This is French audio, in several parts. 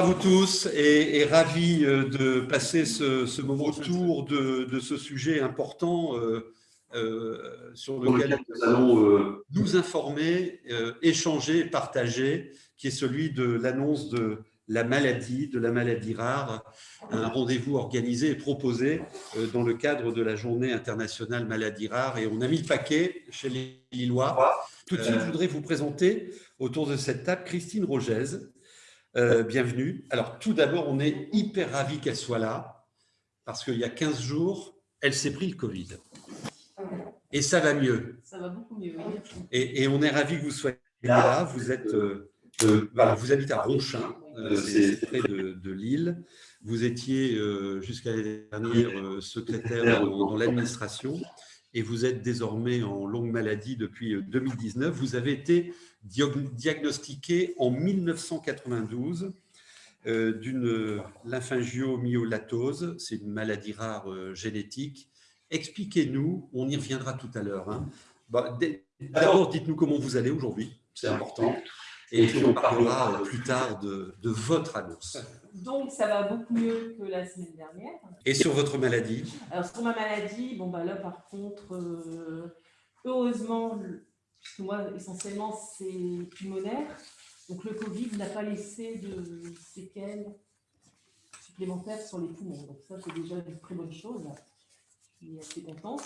à vous tous et, ravi euh, de passer ce, moment autour de, de, ce sujet important euh, euh, sur lequel nous allons nous informer, échanger, partager, qui est celui de l'annonce de la maladie, de la maladie rare, un rendez-vous organisé et proposé dans le cadre de la journée internationale maladie rare. Et on a mis le paquet chez les Lillois. Tout de suite, je voudrais vous présenter autour de cette table Christine Rogez, euh, bienvenue. Alors, tout d'abord, on est hyper ravis qu'elle soit là, parce qu'il y a 15 jours, elle s'est pris le Covid. Et ça va mieux. Ça va beaucoup mieux, oui. Et, on est ravis que vous soyez là. Vous êtes, euh, euh, voilà, vous habitez à Ronchin, c'est près de, Lille. Vous étiez jusqu'à l'année dernière secrétaire dans l'administration et vous êtes désormais en longue maladie depuis 2019. Vous avez été diagnostiqué en 1992 euh, d'une lymphangiomyolatose, c'est une maladie rare euh, génétique. Expliquez-nous, on y reviendra tout à l'heure. Hein. Bah, d'abord, dites-nous comment vous allez aujourd'hui, c'est important. Et puis on parlera plus tard de, votre annonce. Donc ça va beaucoup mieux que la semaine dernière. Et sur votre maladie? Alors sur ma maladie, bon bah là par contre, euh, heureusement, puisque moi essentiellement c'est pulmonaire, donc le Covid n'a pas laissé de séquelles supplémentaires sur les poumons. Donc ça c'est déjà une très bonne chose. Je suis assez contente.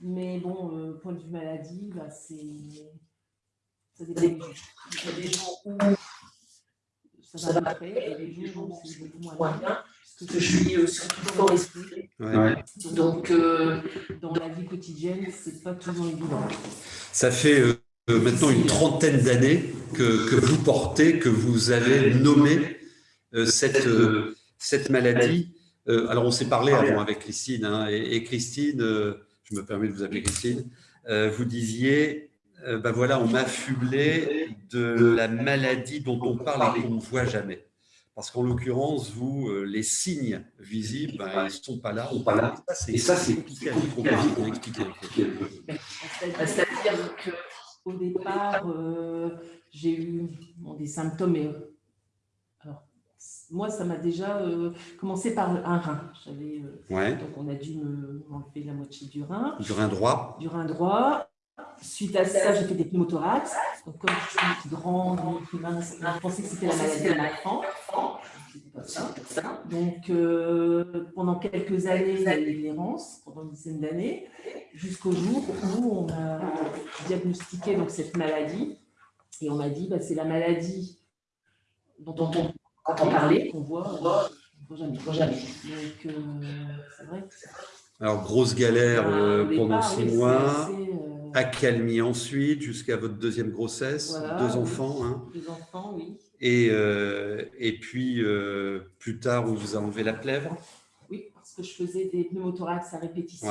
Mais bon, euh, point de vue maladie, bah, c'est ça dépend des jours. Il y a des jours où ça va après, et des jours où c'est beaucoup moins bien, parce que je suis euh, surtout dans l'esprit. Donc, euh, dans la vie quotidienne, c'est pas toujours évident. Ça fait euh, maintenant une trentaine d'années que, que, vous portez, que vous avez nommé cette, cette maladie. alors, on s'est parlé avant avec Christine, hein, et, et, Christine, je me permets de vous appeler Christine, vous disiez euh, ben voilà, on m'a affublé de la maladie dont on parle et qu'on ne voit jamais. Parce qu'en l'occurrence, vous, euh, les signes visibles, ben, ils ne sont pas là. Sont pas là. Et ça, c'est compliqué à expliquer. C'est-à-dire qu'au départ, euh, j'ai eu des symptômes. alors, moi, ça m'a déjà commencé par un rein. Donc, on a dû m'enlever la moitié du rein. Du rein droit. Du rein droit. Suite à ça, j'ai fait des pneumothorax. Donc, comme je suis grande, je pensais que c'était la maladie de l'enfant. Donc, euh, pendant quelques années, il y a eu l'errance, pendant une dizaine d'années, jusqu'au jour où on a diagnostiqué donc, cette maladie. Et on m'a dit, bah, c'est la maladie dont on entend parler, qu'on voit, on voit jamais. Donc, euh, c'est vrai alors, grosse galère bah, euh, pendant six mois, accalmie ensuite, jusqu'à votre deuxième grossesse, deux enfants. Hein. Deux enfants, oui. Et, euh, et puis, plus tard, on vous a enlevé la plèvre? Oui, parce que je faisais des pneumothorax à répétition.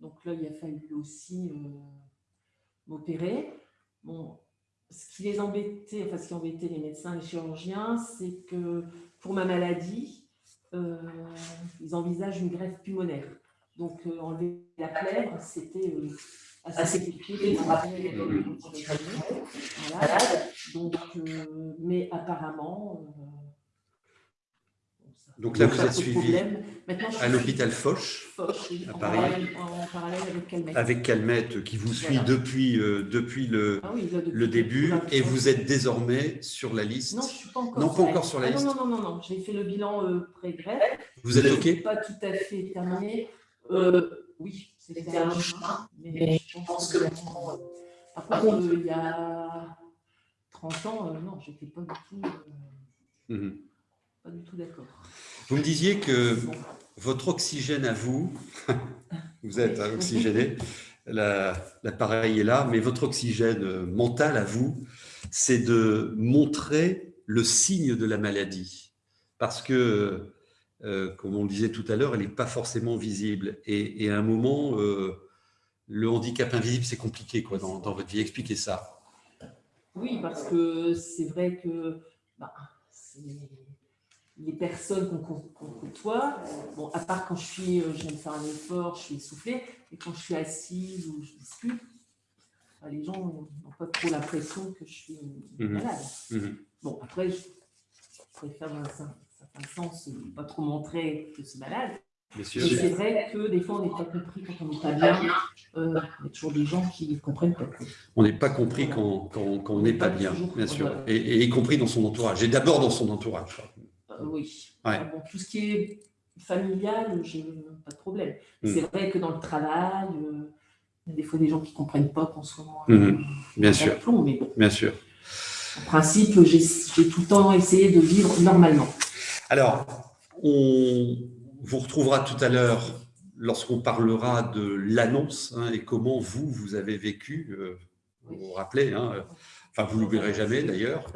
Donc là, il a fallu aussi m'opérer. Bon, ce qui les embêtait, enfin, ce qui embêtait les médecins, les chirurgiens, c'est que pour ma maladie, ils envisagent une greffe pulmonaire. Donc, euh, enlever la plèvre, c'était euh, assez compliqué pour rappeler. Donc, euh, mais apparemment. donc là, vous êtes suivi à l'hôpital Foch, à Paris, en parallèle, avec Calmette. Avec Calmette, qui vous suit depuis, depuis le, ah le début, et vous êtes désormais sur la liste. Non, je ne suis pas encore, non, pas encore sur la ah, liste. Non, non, non, non, j'ai fait le bilan pré-greffe. Vous êtes OK Pas tout à fait terminé. Euh, oui, c'était un chemin, mais je pense que maintenant, euh, par contre, euh, il y a 30 ans, non, je n'étais pas du tout, mhm. pas du tout d'accord. Vous me disiez que votre oxygène à vous, vous êtes oxygéné, l'appareil est là, mais votre oxygène mental à vous, c'est de montrer le signe de la maladie. Parce que euh, comme on le disait tout à l'heure, elle n'est pas forcément visible. Et, à un moment, euh, le handicap invisible, c'est compliqué quoi, dans, votre vie. Expliquez ça. Oui, parce que c'est vrai que bah, les personnes qu'on côtoie, bon, à part quand je suis, euh, je de faire un effort, je suis essoufflée, et quand je suis assise ou je discute, bah, les gens n'ont pas trop l'impression que je suis mmh malade. Mmh bon, après, préfère dans un sens pas trop montrer que c'est malade. C'est vrai que des fois, on n'est pas compris quand on n'est pas bien. Euh, il y a toujours des gens qui ne comprennent pas. On n'est pas compris quand, quand, on n'est pas, bien, bien sûr. Et, y compris dans son entourage. Et d'abord dans son entourage. Euh, oui. bon, tout ce qui est familial, j'ai pas de problème. Hmm. C'est vrai que dans le travail, euh, il y a des fois des gens qui ne comprennent pas ce moment, hmm. bien sûr. mais Bien sûr. En principe, j'ai tout le temps essayé de vivre normalement. Alors, on vous retrouvera tout à l'heure lorsqu'on parlera de l'annonce hein, et comment vous, vous avez vécu, euh, vous vous rappelez, hein, enfin vous l'oublierez jamais d'ailleurs,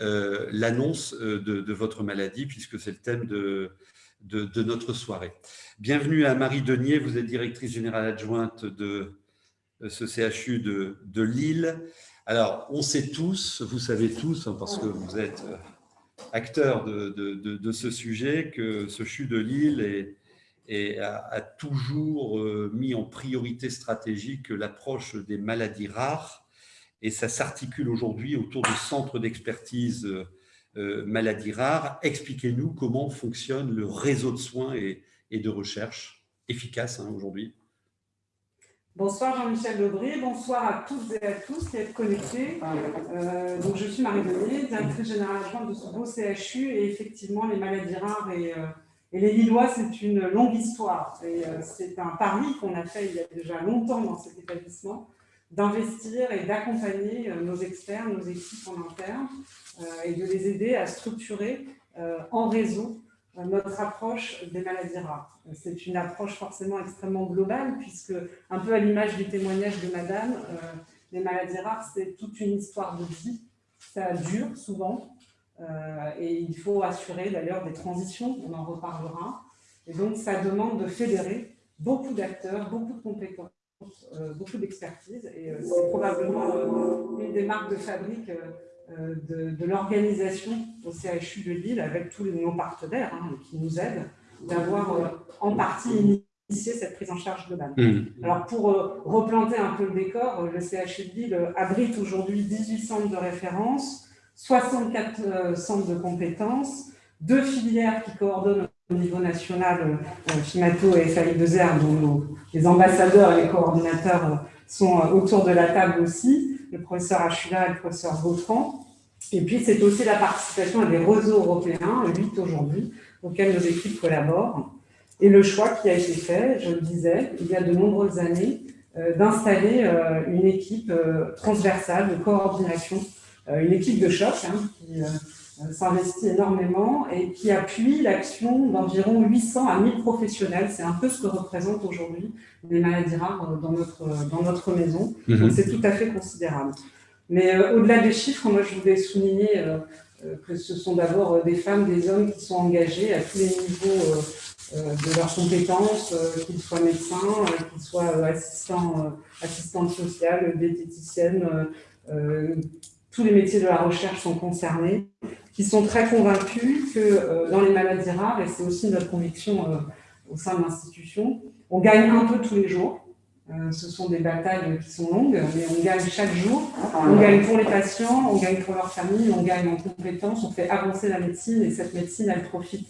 euh, l'annonce euh, de, votre maladie puisque c'est le thème de, notre soirée. Bienvenue à Marie Denier, vous êtes directrice générale adjointe de ce CHU de, de Lille. Alors, on sait tous, vous savez tous, hein, parce que vous êtes acteur de, ce sujet, que ce CHU de Lille est, a, toujours euh, mis en priorité stratégique l'approche des maladies rares et ça s'articule aujourd'hui autour du centre d'expertise euh, maladies rares. Expliquez-nous comment fonctionne le réseau de soins et, de recherche efficace hein, aujourd'hui. Bonsoir Jean-Michel Lebris, bonsoir à toutes et à tous qui êtes connectés. Euh, donc je suis Marie Denis, directrice générale adjointe de ce beau CHU et effectivement les maladies rares et, euh, les Lillois c'est une longue histoire et euh, c'est un pari qu'on a fait il y a déjà longtemps dans cet établissement d'investir et d'accompagner nos experts, nos équipes en interne et de les aider à structurer en réseau notre approche des maladies rares. C'est une approche forcément extrêmement globale, puisque, un peu à l'image du témoignage de madame, euh, les maladies rares, c'est toute une histoire de vie. Ça dure souvent, euh, et il faut assurer d'ailleurs des transitions, on en reparlera. Et donc, ça demande de fédérer beaucoup d'acteurs, beaucoup de compétences, euh, beaucoup d'expertise, et c'est probablement une des marques de fabrique euh, de, l'organisation au CHU de Lille avec tous nos partenaires hein, qui nous aident d'avoir euh, en partie initié cette prise en charge globale. Mmh. Alors pour euh, replanter un peu le décor, le CHU de Lille abrite aujourd'hui 18 centres de référence, 64 centres de compétences, deux filières qui coordonnent au niveau national, FIMATO et FAI2R, dont les ambassadeurs et les coordinateurs sont autour de la table aussi le professeur Achula et le professeur Gautran. Et puis, c'est aussi la participation à des réseaux européens, 8 aujourd'hui, auxquels nos équipes collaborent. Et le choix qui a été fait, je le disais, il y a de nombreuses années, euh, d'installer euh, une équipe euh, transversale de coordination, une équipe de choc hein, qui s'investit énormément et qui appuie l'action d'environ 800 à 1000 professionnels. C'est un peu ce que représentent aujourd'hui les maladies rares dans notre, dans notre maison. Mhm. C'est tout à fait considérable. Mais euh, au-delà des chiffres, moi je voulais souligner euh, euh, que ce sont d'abord des femmes, des hommes qui sont engagés à tous les niveaux de leurs compétences, qu'ils soient médecins, qu'ils soient assistants, assistantes sociales, diététiciennes, tous les métiers de la recherche sont concernés, qui sont très convaincus que euh, dans les maladies rares, et c'est aussi notre conviction euh, au sein de l'institution, on gagne un peu tous les jours. Euh, ce sont des batailles qui sont longues, mais on gagne chaque jour. On gagne pour les patients, on gagne pour leur famille, on gagne en compétences, on fait avancer la médecine, et cette médecine, elle profite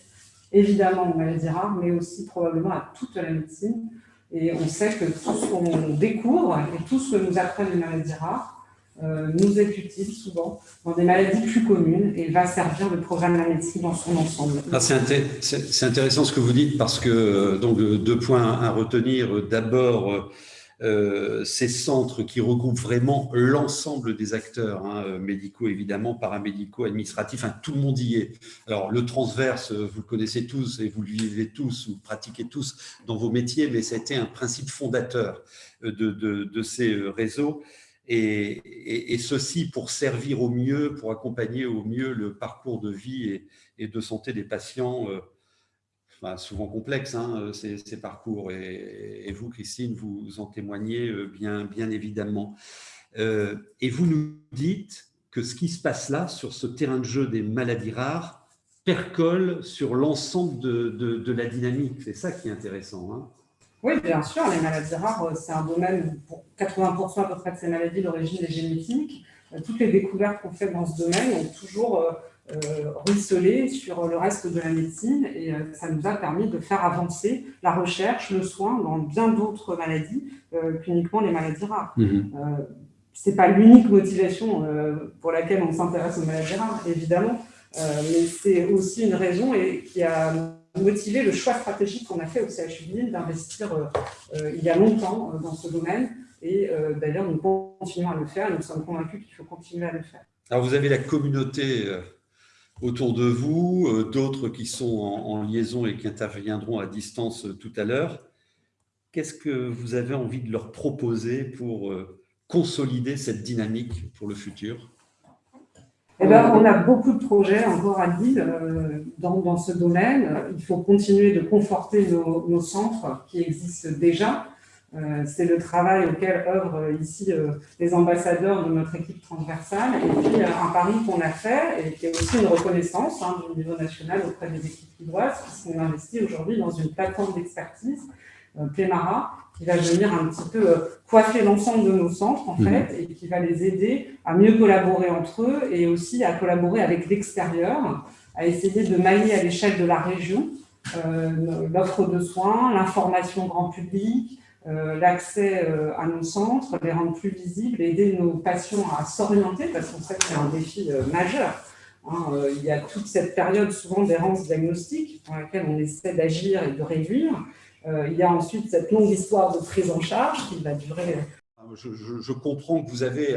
évidemment aux maladies rares, mais aussi probablement à toute la médecine. Et on sait que tout ce qu'on découvre et tout ce que nous apprennent les maladies rares, nous est utile souvent dans des maladies plus communes et va servir le programme de la médecine dans son ensemble. Ah, c'est intéressant ce que vous dites parce que euh, donc deux points à retenir. D'abord, euh, ces centres qui regroupent vraiment l'ensemble des acteurs hein, médicaux, évidemment, paramédicaux, administratifs, hein, tout le monde y est. Alors, le transverse, vous le connaissez tous et vous le vivez tous, vous pratiquez tous dans vos métiers, mais été un principe fondateur de ces réseaux et, ceci pour servir au mieux, pour accompagner au mieux le parcours de vie et, de santé des patients, euh, souvent complexes, hein, ces, parcours. Et, vous, Christine, vous en témoignez euh, bien, évidemment. Euh, et vous nous dites que ce qui se passe là, sur ce terrain de jeu des maladies rares, percole sur l'ensemble de, de, la dynamique. C'est ça qui est intéressant. Hein. Oui, bien sûr, les maladies rares, euh, c'est un domaine, pour 80% à peu près de ces maladies, l'origine est génétique. Euh, toutes les découvertes qu'on fait dans ce domaine ont toujours ruisseler sur le reste de la médecine et ça nous a permis de faire avancer la recherche, le soin dans bien d'autres maladies qu'uniquement les maladies rares. Mmh Ce n'est pas l'unique motivation pour laquelle on s'intéresse aux maladies rares, évidemment, mais c'est aussi une raison et qui a motiver le choix stratégique qu'on a fait au CHU Lille d'investir euh, euh, il y a longtemps euh, dans ce domaine. Et d'ailleurs, nous continuons à le faire. Nous sommes convaincus qu'il faut continuer à le faire. Alors, vous avez la communauté autour de vous, d'autres qui sont en, liaison et qui interviendront à distance tout à l'heure. Qu'est-ce que vous avez envie de leur proposer pour consolider cette dynamique pour le futur? Eh ben, on a beaucoup de projets encore à Lille euh, dans, ce domaine. Il faut continuer de conforter nos, centres qui existent déjà. Euh, c'est le travail auquel œuvrent ici euh, les ambassadeurs de notre équipe transversale. Et puis, un pari qu'on a fait, et qui est aussi une reconnaissance hein, du niveau national auprès des équipes lilloises, puisqu'on investit aujourd'hui dans une plateforme d'expertise, Plémara, qui va venir un petit peu euh, coiffer l'ensemble de nos centres, en mhm. fait, et qui va les aider à mieux collaborer entre eux et aussi à collaborer avec l'extérieur, à essayer de mailler à l'échelle de la région euh, l'offre de soins, l'information grand public, euh, l'accès à nos centres, les rendre plus visibles, aider nos patients à s'orienter, parce qu'on sait que c'est un défi majeur. Hein, il y a toute cette période souvent d'errance diagnostique dans laquelle on essaie d'agir et de réduire. Euh, il y a ensuite cette longue histoire de prise en charge qui va durer. Je, comprends que vous avez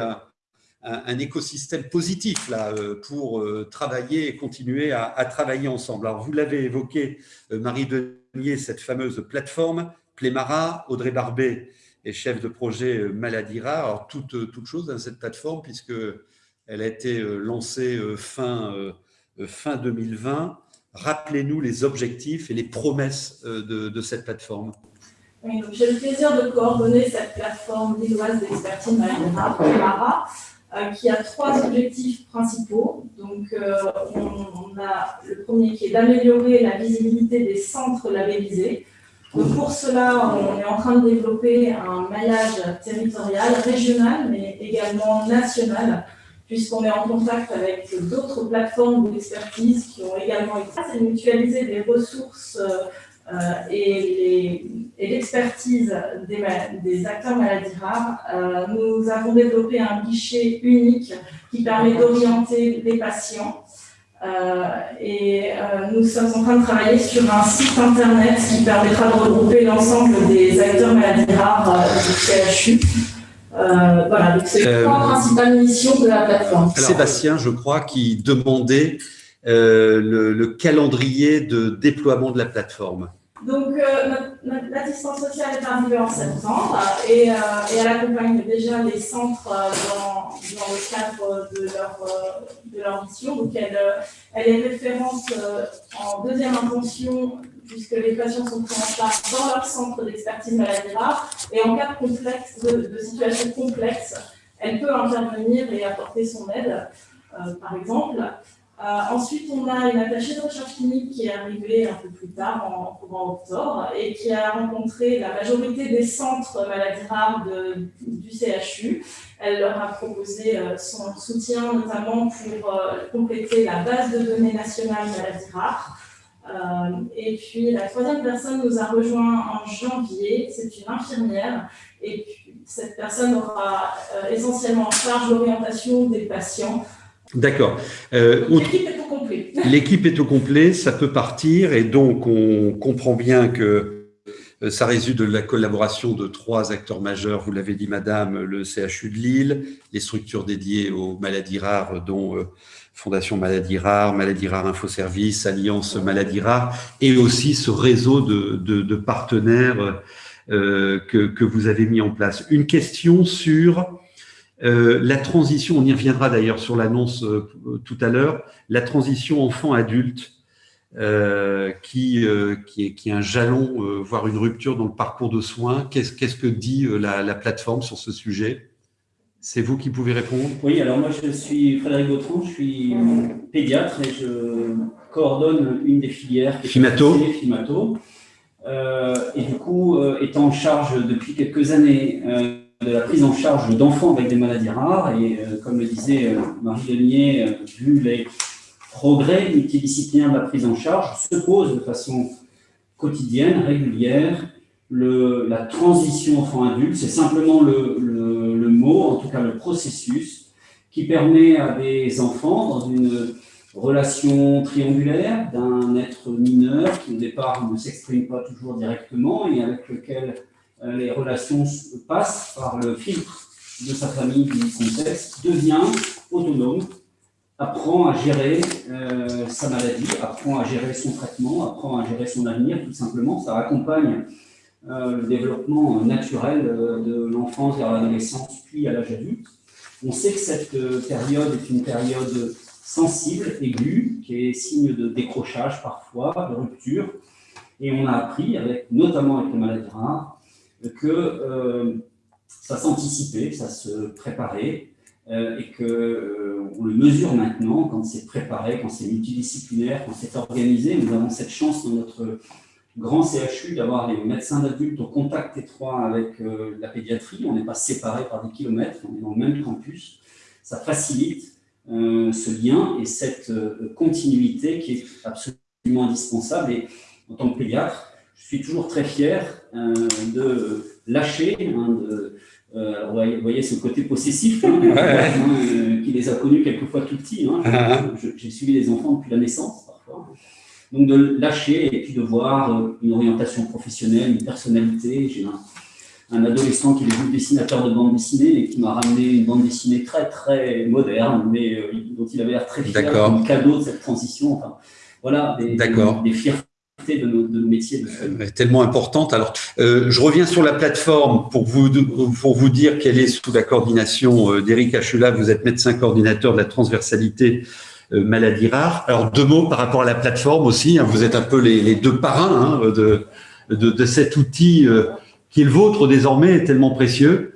un, écosystème positif là euh, pour euh, travailler et continuer à, travailler ensemble. Alors, vous l'avez évoqué, Marie Denier, cette fameuse plateforme, Plémara, Audrey Barbet est chef de projet Maladie Rare. Alors, toute, toute chose dans cette plateforme, puisqu'elle a été lancée fin, fin 2020. Rappelez-nous les objectifs et les promesses euh, de, cette plateforme. J'ai le plaisir de coordonner cette plateforme lilloise d'expertise Mara, euh, qui a trois objectifs principaux. Donc, euh, on, a le premier qui est d'améliorer la visibilité des centres labellisés. Pour cela, on est en train de développer un maillage territorial, régional, mais également national, puisqu'on est en contact avec d'autres plateformes d'expertise qui ont également été c'est mutualiser les ressources euh, et l'expertise des, acteurs maladies rares. Euh, nous avons développé un guichet unique qui permet d'orienter les patients. Euh, et nous sommes en train de travailler sur un site internet qui permettra de regrouper l'ensemble des acteurs maladies rares du CHU euh, voilà, c'est la euh, principale mission de la plateforme. Sébastien, je crois, qui demandait euh, le, calendrier de déploiement de la plateforme. Donc, l'assistance sociale est arrivée en septembre et, elle accompagne déjà les centres dans, le cadre de leur, de leur mission. Donc, elle, elle est référente en deuxième intention puisque les patients sont pris en charge dans leur centre d'expertise maladie rare. Et en cas de, situation complexe, elle peut intervenir et apporter son aide, euh, par exemple. Euh, ensuite, on a une attachée de recherche clinique qui est arrivée un peu plus tard, en courant octobre, et qui a rencontré la majorité des centres maladies rares du CHU. Elle leur a proposé euh, son soutien, notamment pour compléter la base de données nationale maladies rares, et puis la troisième personne nous a rejoint en janvier, c'est une infirmière, et cette personne aura euh, essentiellement en charge l'orientation des patients. D'accord. Euh, l'équipe est au complet. L'équipe est au complet, ça peut partir, et donc on comprend bien que ça résulte de la collaboration de trois acteurs majeurs, vous l'avez dit madame, le CHU de Lille, les structures dédiées aux maladies rares dont Fondation Maladies Rares, Maladies Rares Infoservice, Alliance Maladies Rares, et aussi ce réseau de, partenaires euh, que, vous avez mis en place. Une question sur euh, la transition, on y reviendra d'ailleurs sur l'annonce euh, tout à l'heure, la transition enfant-adulte, qui, qui, est, qui est un jalon, voire une rupture dans le parcours de soins. Qu'est-ce que dit la plateforme sur ce sujet? C'est vous qui pouvez répondre Oui, alors moi je suis Frédéric Gautron, je suis pédiatre et je coordonne une des filières Fimato. Fimato. Euh, et du coup, euh, étant en charge depuis quelques années euh, de la prise en charge d'enfants avec des maladies rares, et comme le disait Marie Denier, vu les progrès multidisciplinaire de la prise en charge se pose de façon quotidienne, régulière. Le, la transition enfant-adulte, c'est simplement le, le, mot, en tout cas le processus, qui permet à des enfants, dans une relation triangulaire d'un être mineur qui au départ ne s'exprime pas toujours directement et avec lequel euh, les relations passent par le filtre de sa famille, du contexte, devient autonome, apprend à gérer euh, sa maladie, apprend à gérer son traitement, apprend à gérer son avenir, tout simplement. Ça accompagne euh, le développement naturel de l'enfance vers l'adolescence, puis à l'âge adulte. On sait que cette période est une période sensible, aiguë, qui est signe de décrochage parfois, de rupture. Et on a appris, avec, notamment avec les maladies rares, que euh, ça s'anticipait, ça se préparait, euh, et qu'on euh, on le mesure maintenant quand c'est préparé, quand c'est multidisciplinaire, quand c'est organisé. Nous avons cette chance dans notre grand CHU d'avoir les médecins d'adultes au contact étroit avec la pédiatrie. On n'est pas séparés par des kilomètres, on est dans le même campus. Ça facilite ce lien et cette continuité qui est absolument indispensable. Et en tant que pédiatre, je suis toujours très fier euh, de lâcher, hein, de, euh, vous voyez ce côté possessif, hein, euh, qui les a connus quelquefois tout petits. Hein. Ah. J'ai suivi les enfants depuis la naissance. Donc de lâcher et puis de voir une orientation professionnelle, une personnalité. J'ai un, adolescent qui est dessinateur de bande dessinée et qui m'a ramené une bande dessinée très très moderne, mais dont il avait l'air très fier, un cadeau de cette transition. Enfin, voilà, des, des, fiertés de nos, métiers. Tellement importante. Alors, euh, je reviens sur la plateforme pour vous, pour vous dire qu'elle est sous la coordination euh, d'Éric Achela. Vous êtes médecin coordinateur de la transversalité euh, maladie rare. Alors, deux mots par rapport à la plateforme aussi. Hein. vous êtes un peu les, deux parrains hein, de, de, cet outil qui est le vôtre désormais, tellement précieux.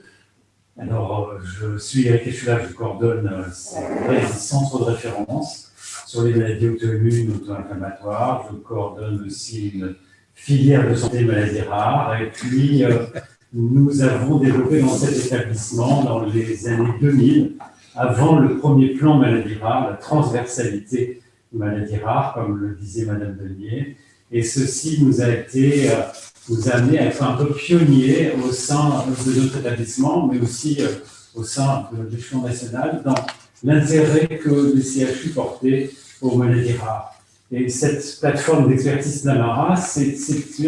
Alors, je suis Eric Achela, je coordonne ce centre de référence sur les maladies auto-immunes, auto-inflammatoires. Je coordonne aussi une filière de santé maladies rares. Et puis, euh, nous avons développé dans cet établissement, dans les années 2000, avant le premier plan maladies rares, la transversalité maladies rares, comme le disait Madame Denier. Et ceci nous a été, euh, nous a amené à être un peu pionniers au sein de notre établissement, mais aussi euh, au sein de l'échelon national, dans l'intérêt que le CHU portait aux maladies rares. Et cette plateforme d'expertise Namara, c'est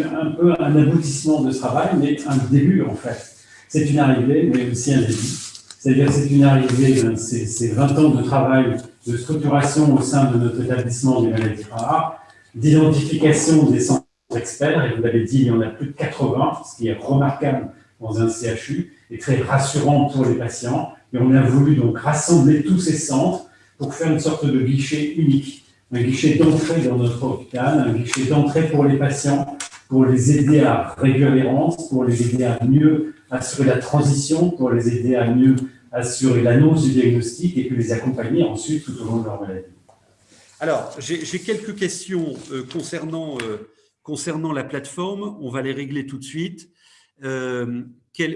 un peu un aboutissement de travail, mais un début en fait. C'est une arrivée, mais aussi un début. C'est-à-dire c'est une arrivée, c'est 20 ans de travail de structuration au sein de notre établissement des maladies rares, d'identification des centres experts, et vous l'avez dit, il y en a plus de 80, ce qui est remarquable dans un CHU, et très rassurant pour les patients. Et on a voulu donc rassembler tous ces centres pour faire une sorte de guichet unique, un guichet d'entrée dans notre hôpital, un guichet d'entrée pour les patients, pour les aider à réduire l'errance, pour les aider à mieux assurer la transition, pour les aider à mieux assurer l'annonce du diagnostic et puis les accompagner ensuite tout au long de leur maladie. Alors, j'ai quelques questions euh, concernant, euh, concernant la plateforme. On va les régler tout de suite. Euh,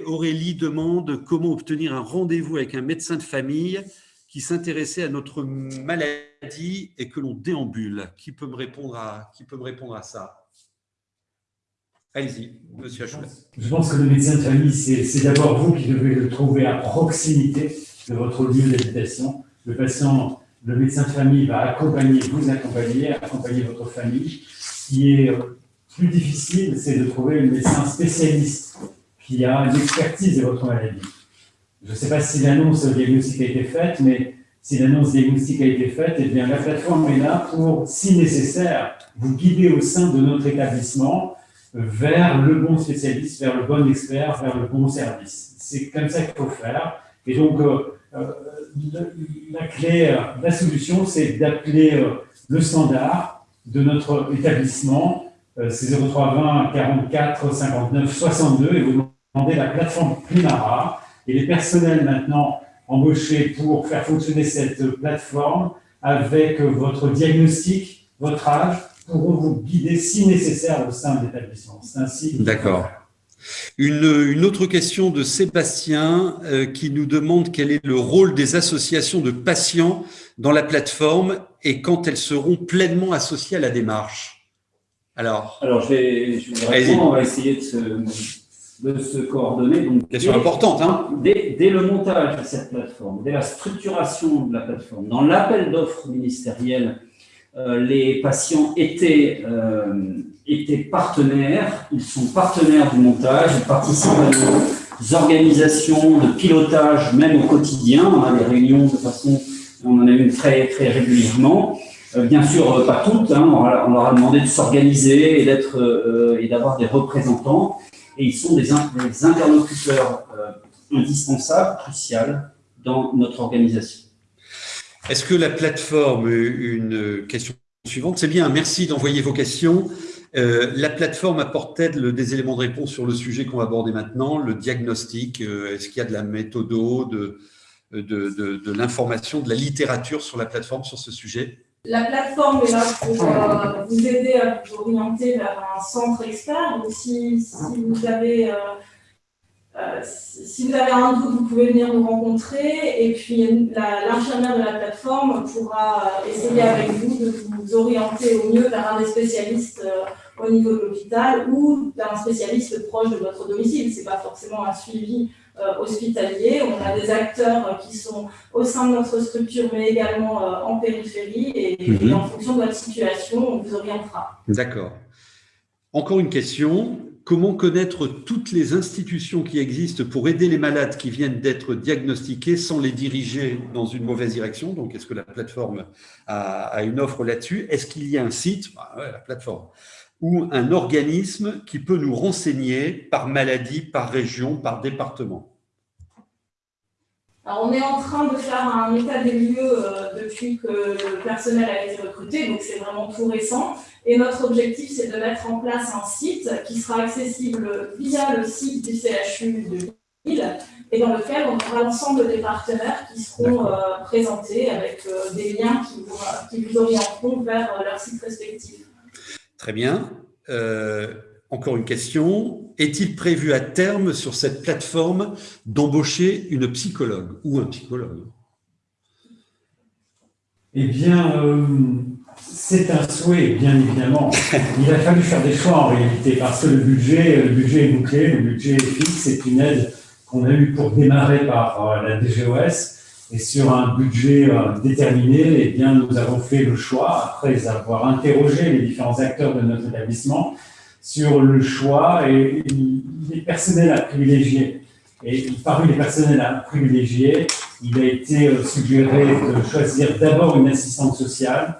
Aurélie demande comment obtenir un rendez-vous avec un médecin de famille qui s'intéressait à notre maladie et que l'on déambule? Qui peut me répondre à, qui peut me répondre à ça? Allez-y, monsieur. Je pense que le médecin de famille, c'est d'abord vous qui devez le trouver à proximité de votre lieu d'habitation. Le patient, le médecin de famille va accompagner, vous accompagner, accompagner votre famille. Ce qui est plus difficile, c'est de trouver un médecin spécialiste qui a une expertise de votre maladie. Je ne sais pas si l'annonce diagnostique a été faite, mais si l'annonce diagnostique a été faite, eh bien, la plateforme est là pour, si nécessaire, vous guider au sein de notre établissement vers le bon spécialiste, vers le bon expert, vers le bon service. C'est comme ça qu'il faut faire. Et donc, euh, euh, la clé, la solution, c'est d'appeler euh, le standard de notre établissement, c'est 0320 44 59 62, et vous demandez la plateforme Primara, et les personnels maintenant embauchés pour faire fonctionner cette plateforme avec votre diagnostic, votre âge, pourront vous guider si nécessaire au sein de l'établissement. C'est ainsi. D'accord. Une, une, autre question de Sébastien euh, qui nous demande quel est le rôle des associations de patients dans la plateforme et quand elles seront pleinement associées à la démarche Alors, Alors je vais, je répondre, on va essayer de se, de se coordonner. Donc, Question importante. Hein dès, dès, le montage de cette plateforme, dès la structuration de la plateforme, dans l'appel d'offres ministériel, les patients étaient, euh, étaient partenaires, ils sont partenaires du montage, ils participent à nos organisations de pilotage, même au quotidien, on a des réunions de façon, on en a une très, très régulièrement. Euh, bien sûr, pas toutes, hein, on, leur a demandé de s'organiser et d'être et d'avoir des représentants et ils sont des, interlocuteurs euh, indispensables, cruciaux dans notre organisation. Est-ce que la plateforme, une question suivante, c'est bien, merci d'envoyer vos questions. Euh, la plateforme apporte-t-elle des éléments de réponse sur le sujet qu'on va aborder maintenant, le diagnostic euh, Est-ce qu'il y a de la méthodo, de, de, de l'information, de la littérature sur la plateforme sur ce sujet? La plateforme est là pour euh, vous aider à vous orienter vers un centre expert. Si, vous avez, euh, euh, si vous avez un doute, vous pouvez venir nous rencontrer. Et puis, l'infirmière de la plateforme pourra essayer avec vous de vous orienter au mieux vers un des spécialistes au niveau de l'hôpital ou vers un spécialiste proche de votre domicile. Ce n'est pas forcément un suivi euh, hospitaliers. On a des acteurs qui sont au sein de notre structure, mais également euh, en périphérie. Et, mhm. en fonction de votre situation, on vous orientera. D'accord. Encore une question. Comment connaître toutes les institutions qui existent pour aider les malades qui viennent d'être diagnostiqués sans les diriger dans une mauvaise direction? Donc, est-ce que la plateforme a, une offre là-dessus? Est-ce qu'il y a un site? Bah La plateforme. Ou un organisme qui peut nous renseigner par maladie, par région, par département alors, on est en train de faire un état des lieux euh, depuis que le personnel a été recruté, donc c'est vraiment tout récent. Et notre objectif, c'est de mettre en place un site qui sera accessible via le site du CHU de Lille et dans lequel on aura l'ensemble des partenaires qui seront euh, présentés avec euh, des liens qui vous, qui vous orienteront vers leur site respectif. Très bien. Euh, encore une question. Est-il prévu à terme sur cette plateforme d'embaucher une psychologue ou un psychologue? Eh bien, euh, c'est un souhait, bien évidemment. Il a fallu faire des choix en réalité parce que le budget, le budget est bouclé, le budget est fixe. C'est une aide qu'on a eue pour démarrer par euh, la DGOS et sur un budget euh, déterminé, eh bien, nous avons fait le choix, après avoir interrogé les différents acteurs de notre établissement, sur le choix et les personnels à privilégier. Et parmi les personnels à privilégier, il a été euh, suggéré de choisir d'abord une assistante sociale,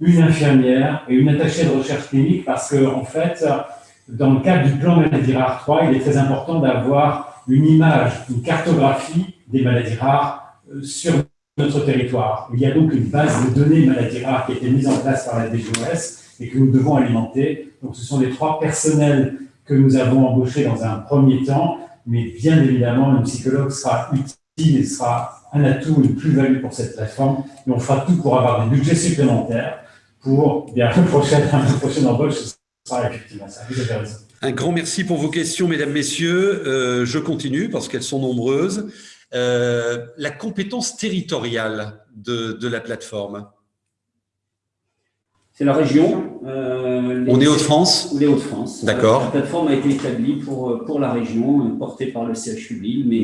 une infirmière et une attachée de recherche clinique parce que, en fait, dans le cadre du plan maladie rare 3, il est très important d'avoir une image, une cartographie des maladies rares sur notre territoire. Il y a donc une base de données maladies rares qui a été mise en place par la DGOS et que nous devons alimenter. Donc, ce sont les trois personnels que nous avons embauchés dans un premier temps, mais bien évidemment, le psychologue sera utile et sera un atout, une plus-value pour cette plateforme. Et on fera tout pour avoir des budgets supplémentaires pour bien, la prochaine, la prochaine embauche. Sera effectivement. Un grand merci pour vos questions, mesdames, messieurs. Euh, je continue parce qu'elles sont nombreuses. Euh, la compétence territoriale de, la plateforme C'est la région. Euh, On est Hauts-de-France Les Hauts-de-France. D'accord. La plateforme a été établie pour, pour la région, portée par le CHU Lille, mais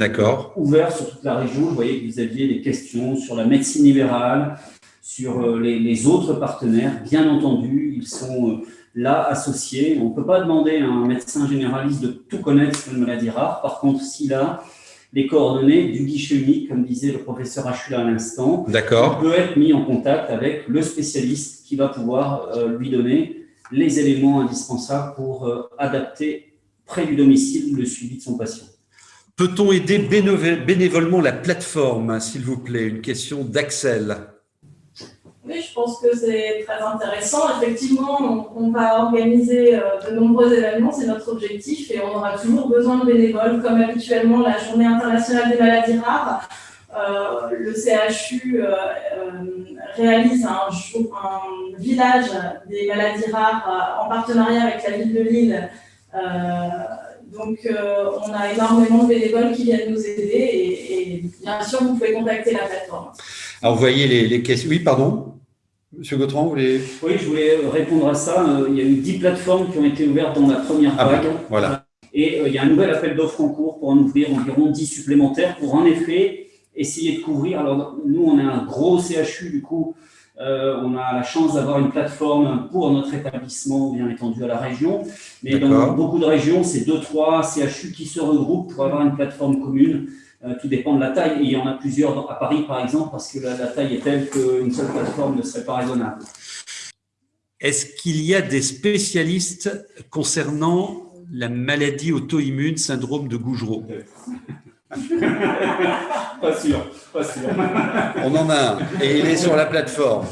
ouvert sur toute la région. Vous voyez que vous aviez des questions sur la médecine libérale, sur euh, les, autres partenaires. Bien entendu, ils sont là associés. On ne peut pas demander à un médecin généraliste de tout connaître sur une maladie rare. Par contre, s'il a les coordonnées du guichet unique, comme disait le professeur Achula à l'instant. D'accord. peut être mis en contact avec le spécialiste qui va pouvoir euh, lui donner les éléments indispensables pour euh, adapter près du domicile le suivi de son patient. Peut-on aider bénévolement la plateforme, s'il vous plaît? Une question d'Axel. Oui, je pense que c'est très intéressant. Effectivement, on, va organiser euh, de nombreux événements, c'est notre objectif, et on aura toujours besoin de bénévoles, comme habituellement la Journée internationale des maladies rares. Euh, le CHU euh, réalise un, village des maladies rares en partenariat avec la ville de Lille. donc, on a énormément de bénévoles qui viennent nous aider, et, bien sûr, vous pouvez contacter la plateforme. Alors, vous voyez les questions. Oui, pardon? Monsieur Gautran, vous voulez Oui, je voulais répondre à ça. Euh, il y a eu 10 plateformes qui ont été ouvertes dans la première ah vague. voilà. Et euh, il y a un nouvel appel d'offres en cours pour en ouvrir environ 10 supplémentaires pour en effet essayer de couvrir. Alors nous, on a un gros CHU, du coup, euh, on a la chance d'avoir une plateforme pour notre établissement bien étendu à la région. Mais dans beaucoup de régions, c'est 2-3 CHU qui se regroupent pour avoir une plateforme commune. Euh, tout dépend de la taille. Et il y en a plusieurs à Paris, par exemple, parce que la, taille est telle qu'une seule plateforme ne serait pas raisonnable. Est-ce qu'il y a des spécialistes concernant la maladie auto-immune, syndrome de Gougerot? Pas sûr, pas sûr. On en a un, et il est sur la plateforme.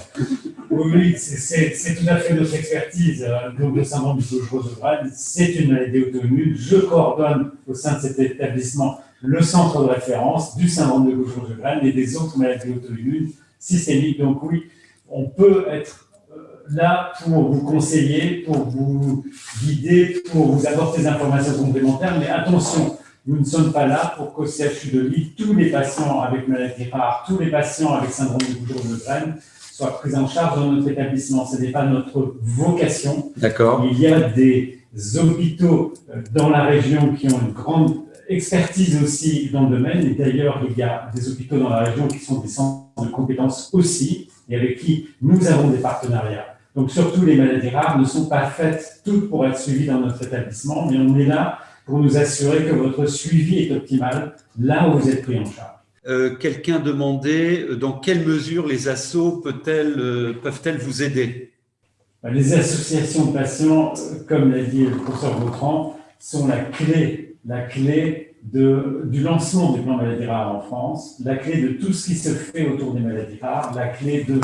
Oui, c'est tout à fait notre expertise. Euh, donc, le syndrome du de c'est une maladie auto-immune. Je coordonne au sein de cet établissement le centre de référence du syndrome de Graines et des autres maladies auto-immunes systémiques. Donc oui, on peut être euh, là pour vous conseiller, pour vous guider, pour vous apporter des informations complémentaires, mais attention, nous ne sommes pas là pour qu'au CHU de Lille, tous les patients avec maladie rare, tous les patients avec syndrome de Graines soient pris en charge dans notre établissement. Ce n'est pas notre vocation. D'accord. Il y a des hôpitaux euh, dans la région qui ont une grande expertise aussi dans le domaine. Et d'ailleurs, il y a des hôpitaux dans la région qui sont des centres de compétences aussi, et avec qui nous avons des partenariats. Donc, surtout, les maladies rares ne sont pas faites toutes pour être suivies dans notre établissement, mais on est là pour nous assurer que votre suivi est optimal là où vous êtes pris en charge. Euh, Quelqu'un demandait euh, dans quelle mesure les assos euh, peuvent-elles vous aider? Les associations de patients, comme l'a dit le professeur Vautran, sont la clé la clé du lancement du plan maladie rare en France, la clé de tout ce qui se fait autour des maladies rares, la clé de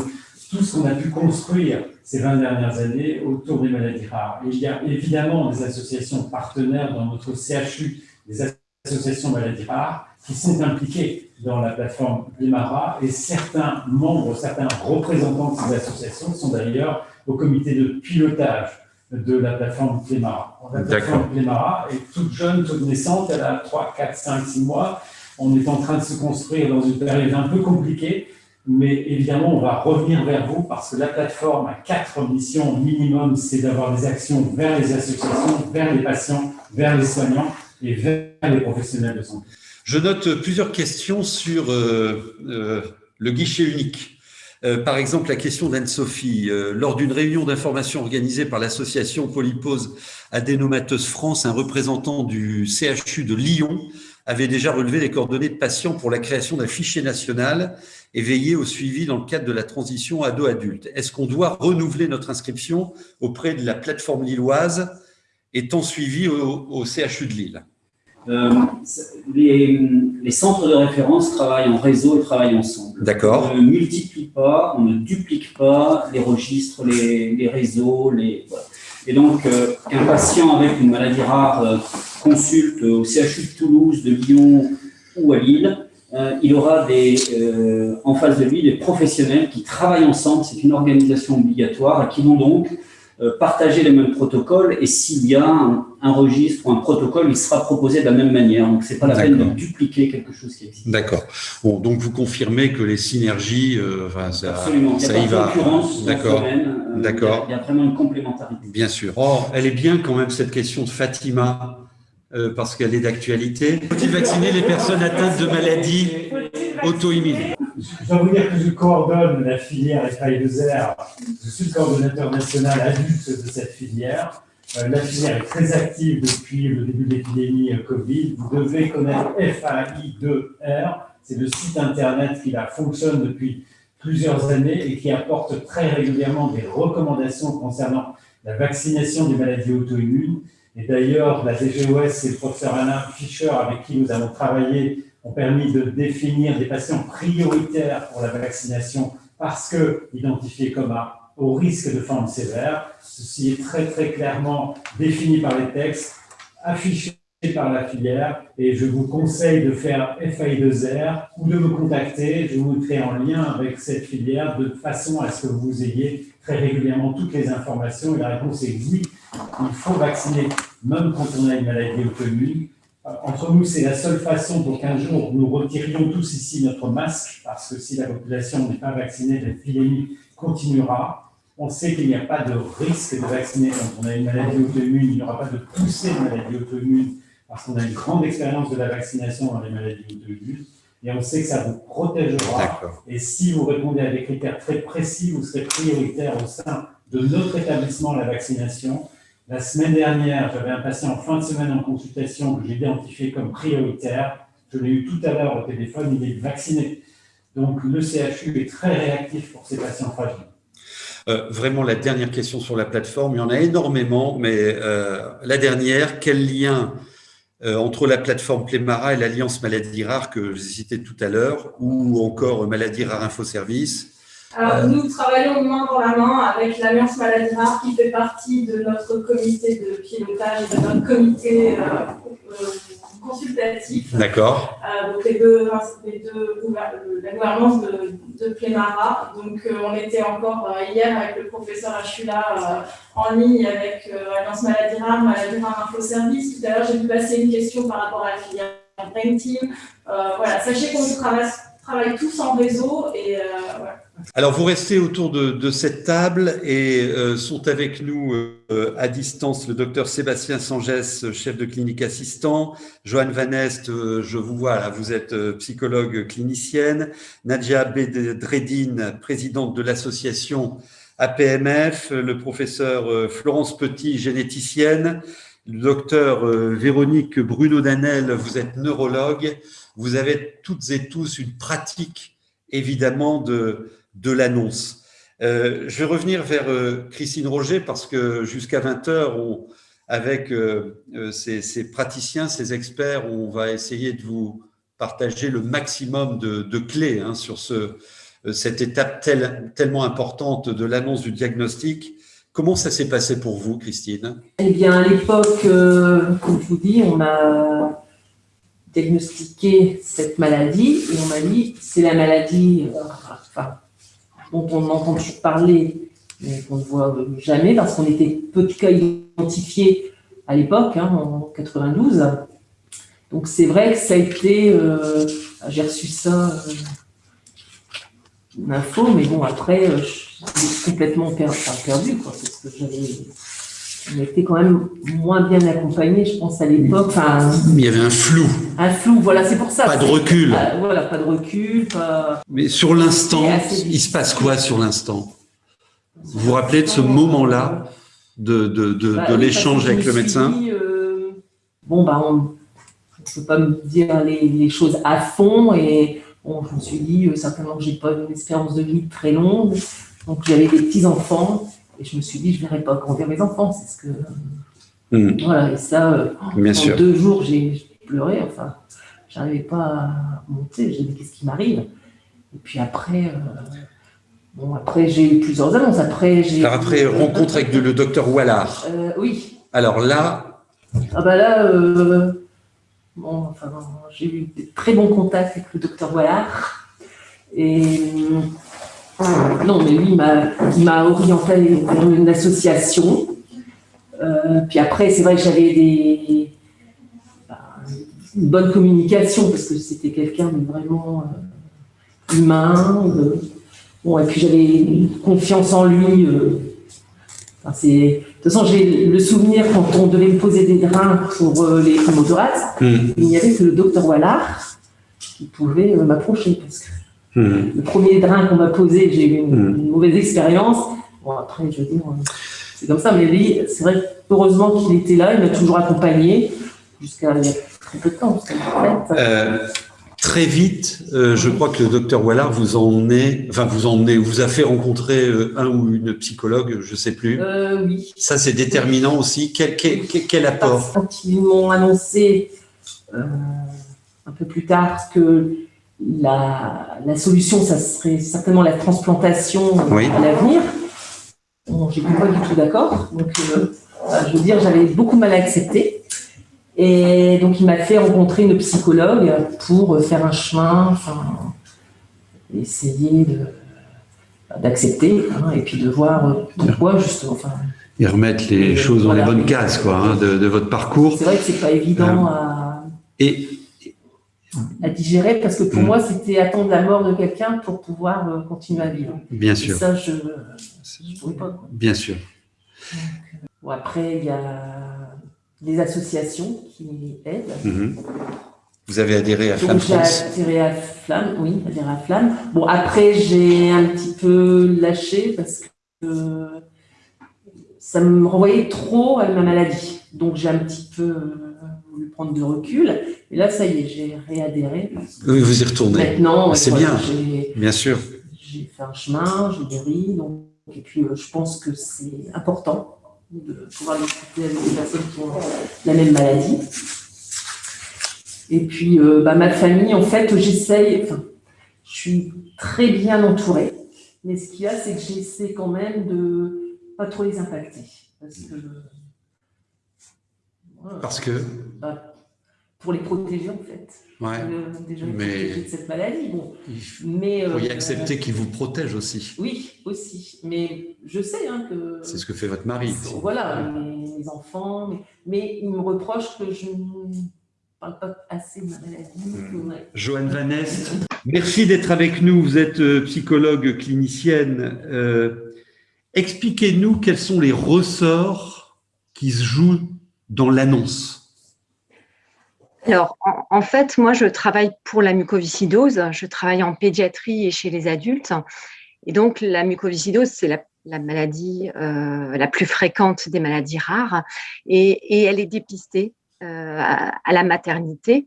tout ce qu'on a pu construire ces 20 dernières années autour des maladies rares. il y a évidemment des associations partenaires dans notre CHU, des associations maladies rares, qui sont impliquées dans la plateforme Limara et certains membres, certains représentants de ces associations sont d'ailleurs au comité de pilotage de la plateforme Clémara. La plateforme Clémara est toute jeune, toute naissante, elle a 3, 4, 5, 6 mois. On est en train de se construire dans une période un peu compliquée, mais évidemment, on va revenir vers vous parce que la plateforme a quatre missions minimum, c'est d'avoir des actions vers les associations, vers les patients, vers les soignants et vers les professionnels de santé. Je note plusieurs questions sur euh, euh, le guichet unique. Euh, par exemple, la question d'Anne-Sophie. Lors d'une réunion d'information organisée par l'association Polypose Adénomateuse France, un représentant du CHU de Lyon avait déjà relevé les coordonnées de patients pour la création d'un fichier national et veillé au suivi dans le cadre de la transition ado-adulte. Est-ce qu'on doit renouveler notre inscription auprès de la plateforme lilloise étant suivi au CHU de Lille? Euh, les, centres de référence travaillent en réseau et travaillent ensemble. D'accord. On ne multiplie pas, on ne duplique pas les registres, les, réseaux. Les, Et donc, euh, qu'un patient avec une maladie rare euh, consulte au CHU de Toulouse, de Lyon ou à Lille, il aura des, en face de lui des professionnels qui travaillent ensemble. C'est une organisation obligatoire et qui vont donc euh, partager les mêmes protocoles et s'il y a un, registre ou un protocole, il sera proposé de la même manière. Donc, ce n'est pas la peine de dupliquer quelque chose qui existe. D'accord. Bon, donc vous confirmez que les synergies, euh, enfin, ça, Absolument. ça y va. D'accord. Euh, D'accord. Il y a vraiment une complémentarité. Bien sûr. Oh, elle est bien quand même cette question de Fatima. parce qu'elle est d'actualité. Faut-il vacciner les personnes atteintes de maladies auto-immunes? Je dois vous dire que je coordonne la filière FI2R. Je suis le coordonnateur national adulte de cette filière. Euh, la filière est très active depuis le début de l'épidémie euh, Covid. Vous devez connaître FAI2R. C'est le site internet qui la fonctionne depuis plusieurs années et qui apporte très régulièrement des recommandations concernant la vaccination des maladies auto-immunes. Et d'ailleurs, la DGOS et le professeur Alain Fischer, avec qui nous avons travaillé ont permis de définir des patients prioritaires pour la vaccination parce que identifiés comme à au risque de forme sévère. Ceci est très très clairement défini par les textes, affiché par la filière et je vous conseille de faire FAI2R ou de me contacter. Je vous mettrai en lien avec cette filière de façon à ce que vous ayez très régulièrement toutes les informations. Et la réponse est oui, il faut vacciner même quand on a une maladie auto-immune entre nous, c'est la seule façon pour qu'un jour nous retirions tous ici notre masque, parce que si la population n'est pas vaccinée, l'épidémie continuera. On sait qu'il n'y a pas de risque de vacciner quand on a une maladie auto-immune, il n'y aura pas de poussée de maladie auto-immune, parce qu'on a une grande expérience de la vaccination dans les maladies auto-immunes, et on sait que ça vous protégera. Et si vous répondez à des critères très précis, vous serez prioritaire au sein de notre établissement, la vaccination. La semaine dernière, j'avais un patient en fin de semaine en consultation que j'ai identifié comme prioritaire. Je l'ai eu tout à l'heure au téléphone, il est vacciné. Donc le CHU est très réactif pour ces patients fragiles. Euh, vraiment la dernière question sur la plateforme, il y en a énormément, mais euh, la dernière, quel lien euh, entre la plateforme Plémara et l'Alliance Maladies Rares que j'ai cité tout à l'heure, ou encore Maladies Rares Infoservice alors, nous travaillons main dans la main avec l'Alliance Maladies Rares qui fait partie de notre comité de pilotage et de notre comité consultatif. D'accord. Euh, donc les deux, les deux, la gouvernance de, de Plémara. Donc euh, on était encore euh, hier avec le professeur Achula en ligne avec l'Alliance Maladie Rare, Maladie Rare Info Service. Tout à l'heure, j'ai pu passer une question par rapport à la filière Brain Team. voilà, sachez qu'on travaille, travaille tous en réseau et voilà. Alors, vous restez autour de, cette table et euh, sont avec nous euh, à distance le docteur Sébastien Sangès, chef de clinique assistant, Joanne Vanest, euh, je vous vois là, vous êtes psychologue clinicienne, Nadia Bedreddine, présidente de l'association APMF, le professeur Florence Petit, généticienne, le docteur Véronique Bruno-Danel, vous êtes neurologue, vous avez toutes et tous une pratique évidemment de de l'annonce. Euh, je vais revenir vers euh, Christine Roger parce que jusqu'à 20h, avec euh, ces, praticiens, ces experts, on va essayer de vous partager le maximum de, clés hein, sur ce, cette étape tellement importante de l'annonce du diagnostic. Comment ça s'est passé pour vous, Christine? Eh bien, à l'époque, comme je vous dis, on a diagnostiqué cette maladie et on m'a dit c'est la maladie, dont on entend toujours parler, mais qu'on ne voit jamais, parce qu'on était peu de cas identifiés à l'époque, hein, en 92. Donc c'est vrai que ça a été, euh, j'ai reçu ça, euh, une info, mais bon, après, euh, je suis complètement perdu, quoi, parce que j'avais on était quand même moins bien accompagnés, je pense, à l'époque. Enfin, il y avait un flou. Un flou, voilà, c'est pour ça. Pas de recul. voilà, pas de recul. Pas... Mais sur l'instant, il se passe quoi sur l'instant? Vous vous rappelez de ce moment-là, de, de, de, bah l'échange avec le médecin? euh, Bon, bah, on ne peut pas me dire les, les, choses à fond et bon, je me suis dit euh, certainement que j'ai pas une espérance de vie très longue. Donc, j'avais des petits-enfants et je me suis dit, je ne verrai pas grandir mes enfants. C'est ce que. Hmm. Voilà, et ça, euh, en deux jours, j'ai pleuré. Enfin, je n'arrivais pas à monter. J'ai dit, qu'est-ce qui m'arrive? Et puis après. Euh, bon, après, j'ai eu plusieurs annonces. Après, j'ai. après, rencontre avec le docteur Wallard. Euh, oui. Alors là. Ah bah là, bon, enfin, j'ai eu de très bons contacts avec le docteur Wallard. Et non, mais lui, il m'a orienté vers une association. Euh, puis après, c'est vrai que j'avais des, bah, une bonne communication parce que c'était quelqu'un de vraiment euh, humain. Euh. bon, et puis j'avais confiance en lui. Enfin, de toute façon, j'ai le souvenir quand on devait me poser des drains pour les hémothorax, mmh. il n'y avait que le docteur Wallard qui pouvait m'approcher parce que Hmm. Le premier drain qu'on m'a posé, j'ai eu hmm. une, mauvaise expérience. Bon, après, je veux dire, c'est comme ça. Mais lui, c'est vrai, heureusement qu'il était là, il m'a toujours accompagné jusqu'à il y a très peu de temps. Euh, très vite, euh, je crois que le docteur Wallard vous emmenez, enfin vous emmenez, vous a fait rencontrer euh, un ou une psychologue, je ne sais plus. oui. Ça, c'est déterminant aussi. Quel, quel, quel apport? Quand ils m'ont annoncé un peu plus tard que la, la, solution, ça serait certainement la transplantation à l'avenir. Bon, J'étais pas du tout d'accord. Donc, euh, je veux dire, j'avais beaucoup mal à accepter. Et donc, il m'a fait rencontrer une psychologue pour faire un chemin, enfin, essayer d'accepter hein, et puis de voir pourquoi, justement. Enfin, et remettre les choses dans les bonnes cases quoi, hein, de, votre parcours. C'est vrai que c'est pas évident euh, à Et, à digérer, parce que pour mm. moi, c'était attendre la mort de quelqu'un pour pouvoir euh, continuer à vivre. Bien sûr. Ça, je ne pouvais pas. Bien sûr. bon, après, il y a des associations qui aident. Mm-hmm. Vous avez adhéré à Flamme J'ai adhéré à Flamme, oui, adhéré à Flamme. Bon, après, j'ai un petit peu lâché parce que ça me renvoyait trop à ma maladie. Donc, j'ai un petit peu euh, voulu prendre de recul. Et là, ça y est, j'ai réadhéré. Oui, vous y retournez. Maintenant, ah, c'est bien, bien sûr. J'ai fait un chemin, j'ai guéri. Donc, et puis, euh, je pense que c'est important de pouvoir discuter avec des personnes qui ont la même maladie. Et puis, euh, bah, ma famille, en fait, j'essaye, enfin, je suis très bien entourée, mais ce qu'il y a, c'est que j'essaie quand même de pas trop les impacter. Parce que... parce que bah, Pour les protéger, en fait. Ouais. déjà mais... de cette maladie. Bon. Il faut mais, euh, accepter qu'ils vous protègent aussi. Oui, aussi. Mais je sais hein, que... C'est ce que fait votre mari. Voilà, mes, enfants. Mais, mais ils me reprochent que je assez de maladie. Joanne Vanest, merci d'être avec nous. Vous êtes euh, psychologue clinicienne. Euh, expliquez-nous quels sont les ressorts qui se jouent dans l'annonce. Alors, en, fait, moi, je travaille pour la mucoviscidose. Je travaille en pédiatrie et chez les adultes. Et donc, la mucoviscidose, c'est la, maladie euh, la plus fréquente des maladies rares. et elle est dépistée euh, à, la maternité.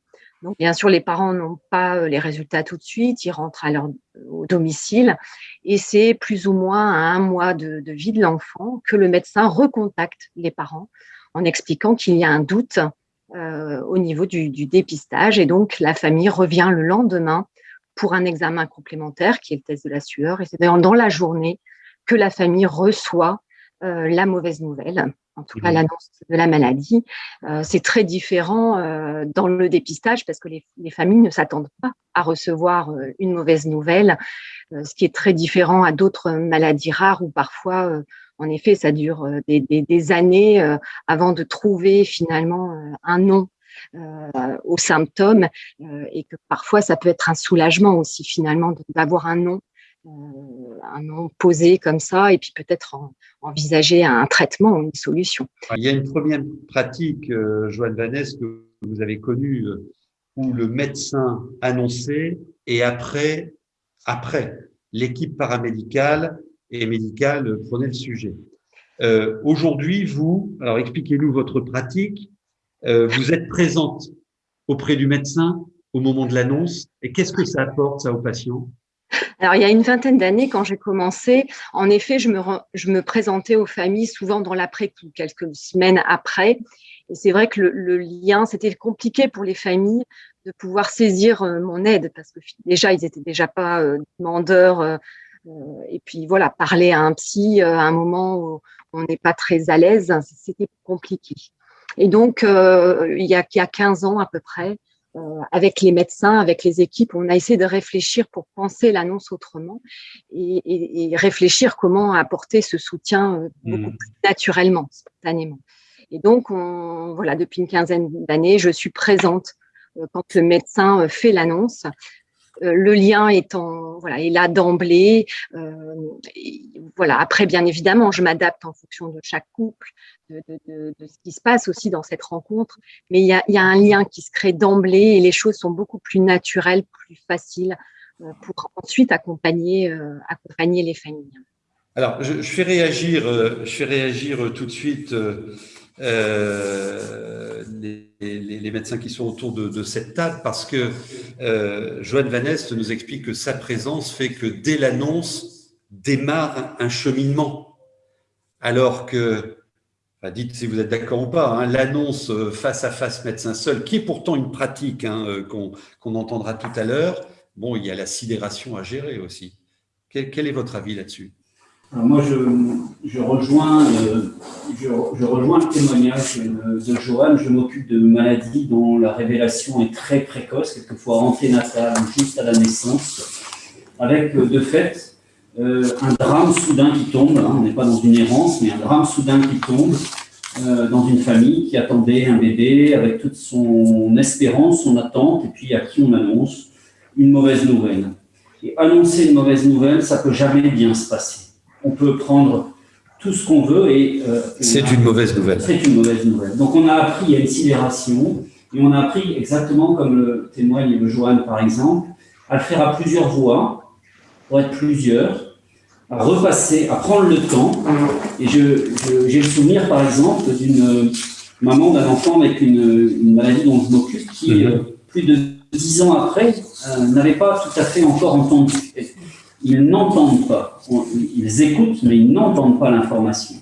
Bien sûr, les parents n'ont pas euh, les résultats tout de suite, ils rentrent à au domicile et c'est plus ou moins à un mois de, vie de l'enfant que le médecin recontacte les parents en expliquant qu'il y a un doute euh, au niveau du, dépistage et donc la famille revient le lendemain pour un examen complémentaire qui est le test de la sueur et c'est dans la journée que la famille reçoit la mauvaise nouvelle en tout cas mmh. l'annonce de la maladie. Euh, c'est très différent euh, dans le dépistage parce que les, familles ne s'attendent pas à recevoir euh, une mauvaise nouvelle, ce qui est très différent à d'autres maladies rares où parfois, en effet, ça dure des, années avant de trouver finalement un nom aux symptômes et que parfois ça peut être un soulagement aussi finalement d'avoir un nom euh, un nom posé comme ça et puis peut-être envisager un traitement ou une solution. Il y a une première pratique, euh, Joanne Vanesse, que vous avez connue, euh, où le médecin annonçait et après, après l'équipe paramédicale et médicale prenait le sujet. Aujourd'hui, vous, alors expliquez-nous votre pratique, vous êtes présente auprès du médecin au moment de l'annonce et qu'est-ce que ça apporte ça aux patients? Alors, il y a une vingtaine d'années, quand j'ai commencé, en effet, je me, je me présentais aux familles souvent dans l'après-coup, quelques semaines après. Et c'est vrai que le, lien, c'était compliqué pour les familles de pouvoir saisir euh, mon aide, parce que déjà, ils étaient déjà pas euh, demandeurs. Euh, et puis voilà, parler à un psy à un moment où on n'est pas très à l'aise, c'était compliqué. Et donc, il, y a, il y a 15 ans à peu près, euh, avec les médecins, avec les équipes, on a essayé de réfléchir pour penser l'annonce autrement et, réfléchir comment apporter ce soutien euh, beaucoup mmh. plus naturellement, spontanément. Et donc, voilà, depuis une quinzaine d'années, je suis présente euh, quand le médecin fait l'annonce euh, le lien étant voilà est là d'emblée. Euh, voilà. Après, bien évidemment, je m'adapte en fonction de chaque couple, de, ce qui se passe aussi dans cette rencontre. Mais il y a, un lien qui se crée d'emblée et les choses sont beaucoup plus naturelles, plus faciles euh, pour ensuite accompagner accompagner les familles. Alors, je, fais réagir, je fais réagir tout de suite euh, les, médecins qui sont autour de, cette table parce que euh, Joanne Vanest nous explique que sa présence fait que dès l'annonce démarre un cheminement. Alors que, dites si vous êtes d'accord ou pas, hein, l'annonce face à face médecin seul, qui est pourtant une pratique hein, euh, qu'on entendra tout à l'heure, bon, il y a la sidération à gérer aussi. quel est votre avis là-dessus? Moi, je, rejoins, euh, je, rejoins le témoignage de Joanne. Je m'occupe de maladies dont la révélation est très précoce, quelquefois anténatale, juste à la naissance, avec euh, de fait euh, un drame soudain qui tombe. Hein. on n'est pas dans une errance, mais un drame soudain qui tombe euh, dans une famille qui attendait un bébé avec toute son espérance, son attente, et puis à qui on annonce une mauvaise nouvelle. Et annoncer une mauvaise nouvelle, ça peut jamais bien se passer. On peut prendre tout ce qu'on veut et... Euh, c'est une mauvaise nouvelle. C'est une mauvaise nouvelle. Donc on a appris à une sidération, et on a appris exactement comme le témoigne le Johan par exemple, à le faire à plusieurs voix, pour être plusieurs, à repasser, à prendre le temps. Et j'ai le souvenir, par exemple, d'une maman d'un enfant avec une, maladie dont je m'occupe qui, mhm. euh, plus de dix ans après, euh, n'avait pas tout à fait encore entendu. Ils n'entendent pas. Ils écoutent, mais ils n'entendent pas l'information.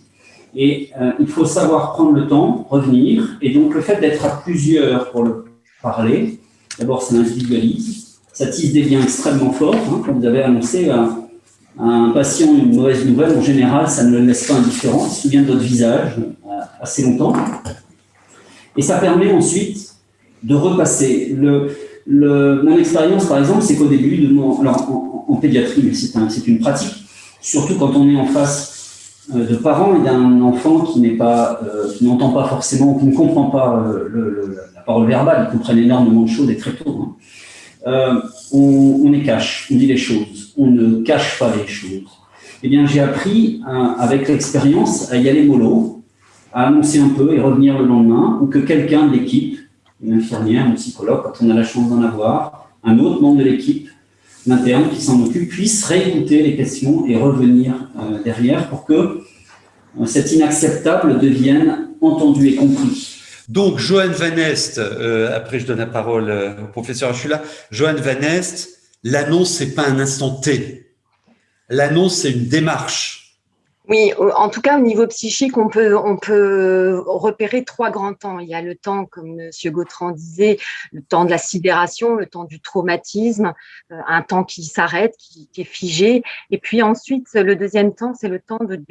Et euh, il faut savoir prendre le temps, revenir. Et donc, le fait d'être à plusieurs pour le parler, d'abord, ça individualise. Ça tisse des liens extrêmement forts. Hein, comme vous avez annoncé, un patient une mauvaise nouvelle, en général, ça ne le laisse pas indifférent, il se souvient de votre visage euh, assez longtemps. Et ça permet ensuite de repasser. Le, mon expérience, par exemple, c'est qu'au début, de mon, alors pédiatrie, mais c'est un, une pratique, surtout quand on est en face euh, de parents et d'un enfant euh, qui n'entend pas forcément, qui ne comprend pas le, la parole verbale, ils comprennent énormément de choses et très tôt. Hein. Euh, on, on, les cache, on dit les choses, on ne cache pas les choses. Eh bien, j'ai appris, avec l'expérience, à y aller mollo, à annoncer un peu et revenir le lendemain, ou que quelqu'un de l'équipe, une infirmière, un psychologue, quand on a la chance d'en avoir, un autre membre de l'équipe, l'interne qui s'en occupe, puisse réécouter les questions et revenir euh, derrière pour que euh, cet inacceptable devienne entendu et compris. Donc, Johan Van Est, euh, après je donne la parole euh, au professeur Achula, Johan Van Est, l'annonce, c'est pas un instant T. L'annonce, c'est une démarche. Oui, en tout cas, au niveau psychique, on peut, on peut repérer trois grands temps. Il y a le temps, comme M. Gautran disait, le temps de la sidération, le temps du traumatisme, euh, un temps qui s'arrête, qui, est figé. Et puis ensuite, le deuxième temps, c'est le temps de,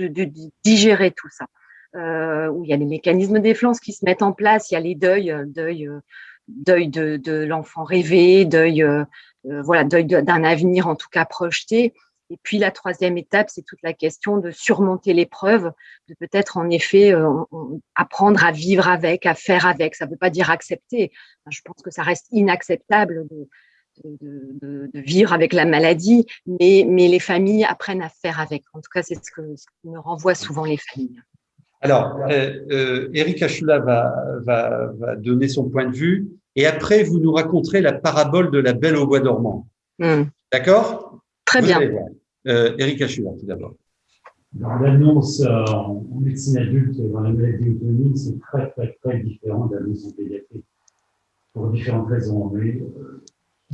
digérer tout ça euh, où il y a des mécanismes de défense qui se mettent en place, il y a les deuils, euh, deuil, euh, deuil de, de l'enfant rêvé, deuil, euh, voilà, deuil d'un avenir en tout cas projeté. Et puis la troisième étape, c'est toute la question de surmonter l'épreuve, de peut-être en effet apprendre à vivre avec, à faire avec. Ça ne veut pas dire accepter. Je pense que ça reste inacceptable de, de, de, de, vivre avec la maladie, mais, mais les familles apprennent à faire avec. En tout cas, c'est ce que, ce que me renvoient souvent les familles. Alors, euh, euh, Eric Achula va, va, va, donner son point de vue et après, vous nous raconterez la parabole de la belle au bois dormant. Hmm. D'accord? Très bien. Euh, Eric Achula, tout d'abord. L'annonce euh, en médecine adulte dans la maladie autonome, c'est très, très, très différent de l'annonce en pédiatrie, pour différentes raisons. Mais euh,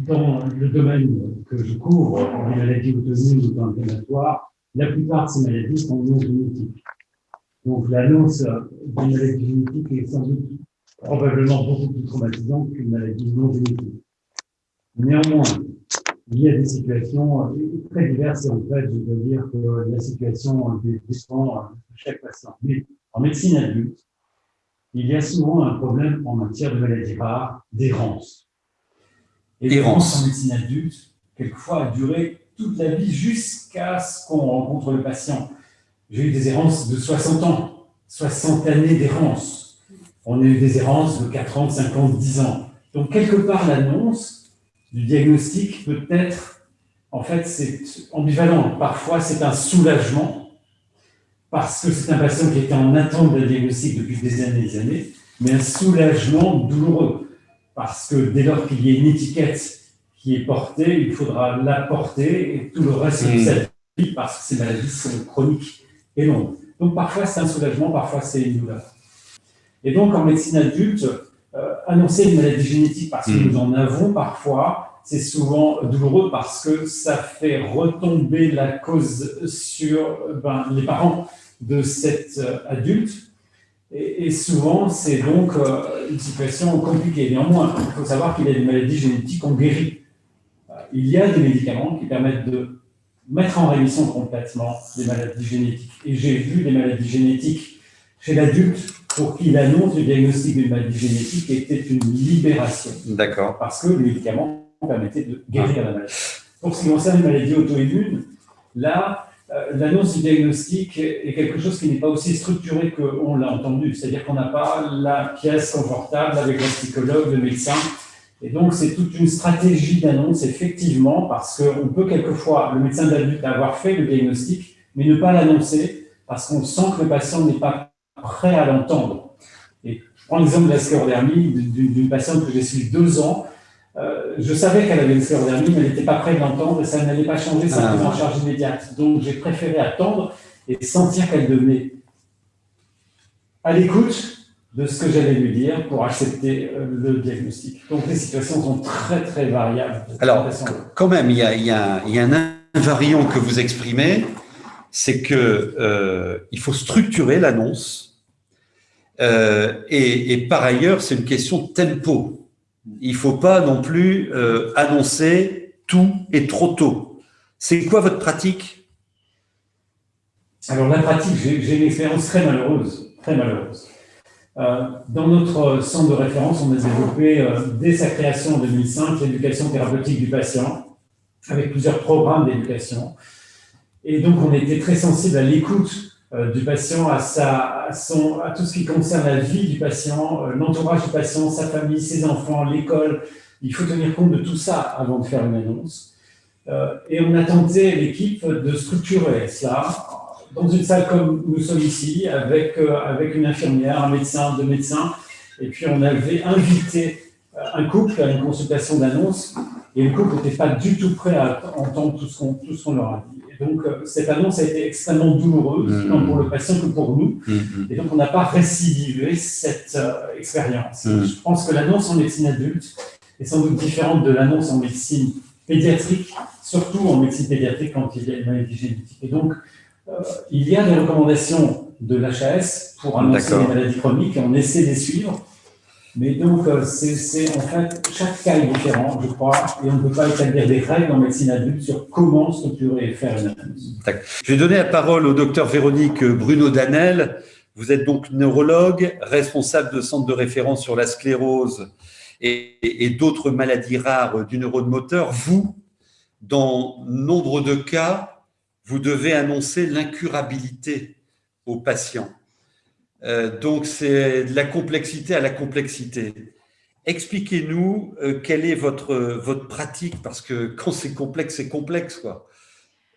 dans le domaine que je couvre, les maladies autonomes ou inflammatoires, la plupart de ces maladies sont non génétiques. Donc l'annonce d'une maladie génétique est sans doute probablement beaucoup plus traumatisante qu'une maladie non génétique. Néanmoins, il y a des situations euh, très diverses et en fait, je dois dire que la situation dépend de chaque patient. Mais en médecine adulte, il y a souvent un problème en matière de maladies rares d'errance. Et l'errance en médecine adulte, quelquefois, a duré toute la vie jusqu'à ce qu'on rencontre le patient. J'ai eu des errances de 60 ans, 60 années d'errance. On a eu des errances de 40, 50, 10 ans. Donc, quelque part, l'annonce du diagnostic peut être, en fait, c'est ambivalent. Parfois, c'est un soulagement, parce que c'est un patient qui était en attente d'un diagnostic depuis des années et des années, mais un soulagement douloureux, parce que dès lors qu'il y a une étiquette qui est portée, il faudra la porter et tout le reste de sa vie, parce que ces maladies sont chroniques et Donc parfois c'est un soulagement, parfois c'est une douleur. Et donc en médecine adulte, annoncer une maladie génétique parce que hmm. nous en avons parfois, c'est souvent douloureux parce que ça fait retomber la cause sur ben, les parents de cet euh, adulte. Et, souvent, c'est donc euh, une situation compliquée. Néanmoins, il faut savoir qu'il y a des maladies génétiques qu'on guérit. il y a des médicaments qui permettent de mettre en rémission complètement les maladies génétiques. Et j'ai vu des maladies génétiques chez l'adulte pour qui l'annonce du diagnostic d'une maladie génétique était une libération. D'accord. Parce que le médicament permettait de guérir la maladie. Pour ce qui concerne les maladies auto-immunes, là, l'annonce du diagnostic est quelque chose qui n'est pas aussi structuré qu'on l'a entendu. C'est-à-dire qu'on n'a pas la pièce confortable avec le psychologue, le médecin. Et donc, c'est toute une stratégie d'annonce, effectivement, parce qu'on peut quelquefois, le médecin d'adulte, avoir fait le diagnostic, mais ne pas l'annoncer, parce qu'on sent que le patient n'est pas prêt à l'entendre. Et je prends l'exemple de la sclérodermie d'une patiente que j'ai suivie deux ans, euh, je savais qu'elle avait une sclérodermie, mais elle n'était pas prête de l'entendre et ça n'allait pas changer sa ah. prise en charge immédiate. Donc, j'ai préféré attendre et sentir qu'elle devenait à l'écoute de ce que j'allais lui dire pour accepter euh, le diagnostic. Donc, les situations sont très, très variables. Alors, quand même, il y, a, il, y a, il y a, un invariant que vous exprimez, c'est qu'il euh, faut structurer l'annonce euh, et, par ailleurs, c'est une question de tempo il ne faut pas non plus euh, annoncer tout et trop tôt. C'est quoi votre pratique? Alors la pratique, j'ai une expérience très malheureuse, très malheureuse. Euh, dans notre centre de référence, on a développé dès sa création en 2005 l'éducation thérapeutique du patient, avec plusieurs programmes d'éducation. Et donc on était très sensible à l'écoute du patient, à, son, à tout ce qui concerne la vie du patient, euh, l'entourage du patient, sa famille, ses enfants, l'école. Il faut tenir compte de tout ça avant de faire une annonce. Euh, et on a tenté, l'équipe, de structurer cela dans une salle comme nous sommes ici, avec, avec une infirmière, un médecin, deux médecins. Et puis on avait invité un couple à une consultation d'annonce, et le couple n'était pas du tout prêt à entendre tout ce qu'on leur a dit donc, euh, cette annonce a été extrêmement douloureuse, mmh. tant pour le patient que pour nous. Mmh. Et donc, on n'a pas récidivé cette euh, expérience. Mmh. Je pense que l'annonce en médecine adulte est sans doute différente de l'annonce en médecine pédiatrique, surtout en médecine pédiatrique quand il y a une maladie génétique. Et donc, euh, il y a des recommandations de l'HAS pour annoncer les maladies chroniques et on essaie de les suivre. Mais donc, euh, c'est en fait, chaque cas est différent, je crois, et on ne peut pas établir des règles en médecine adulte sur comment structurer et faire une analyse. Je vais donner la parole au docteur Véronique Bruno Danel. Vous êtes donc neurologue, responsable de centre de référence sur la sclérose et, et d'autres maladies rares du neurone moteur. Vous, dans nombre de cas, vous devez annoncer l'incurabilité aux patients. Euh, donc, c'est de la complexité à la complexité. Expliquez-nous euh, quelle est votre, votre pratique, parce que quand c'est complexe, c'est complexe. Quoi.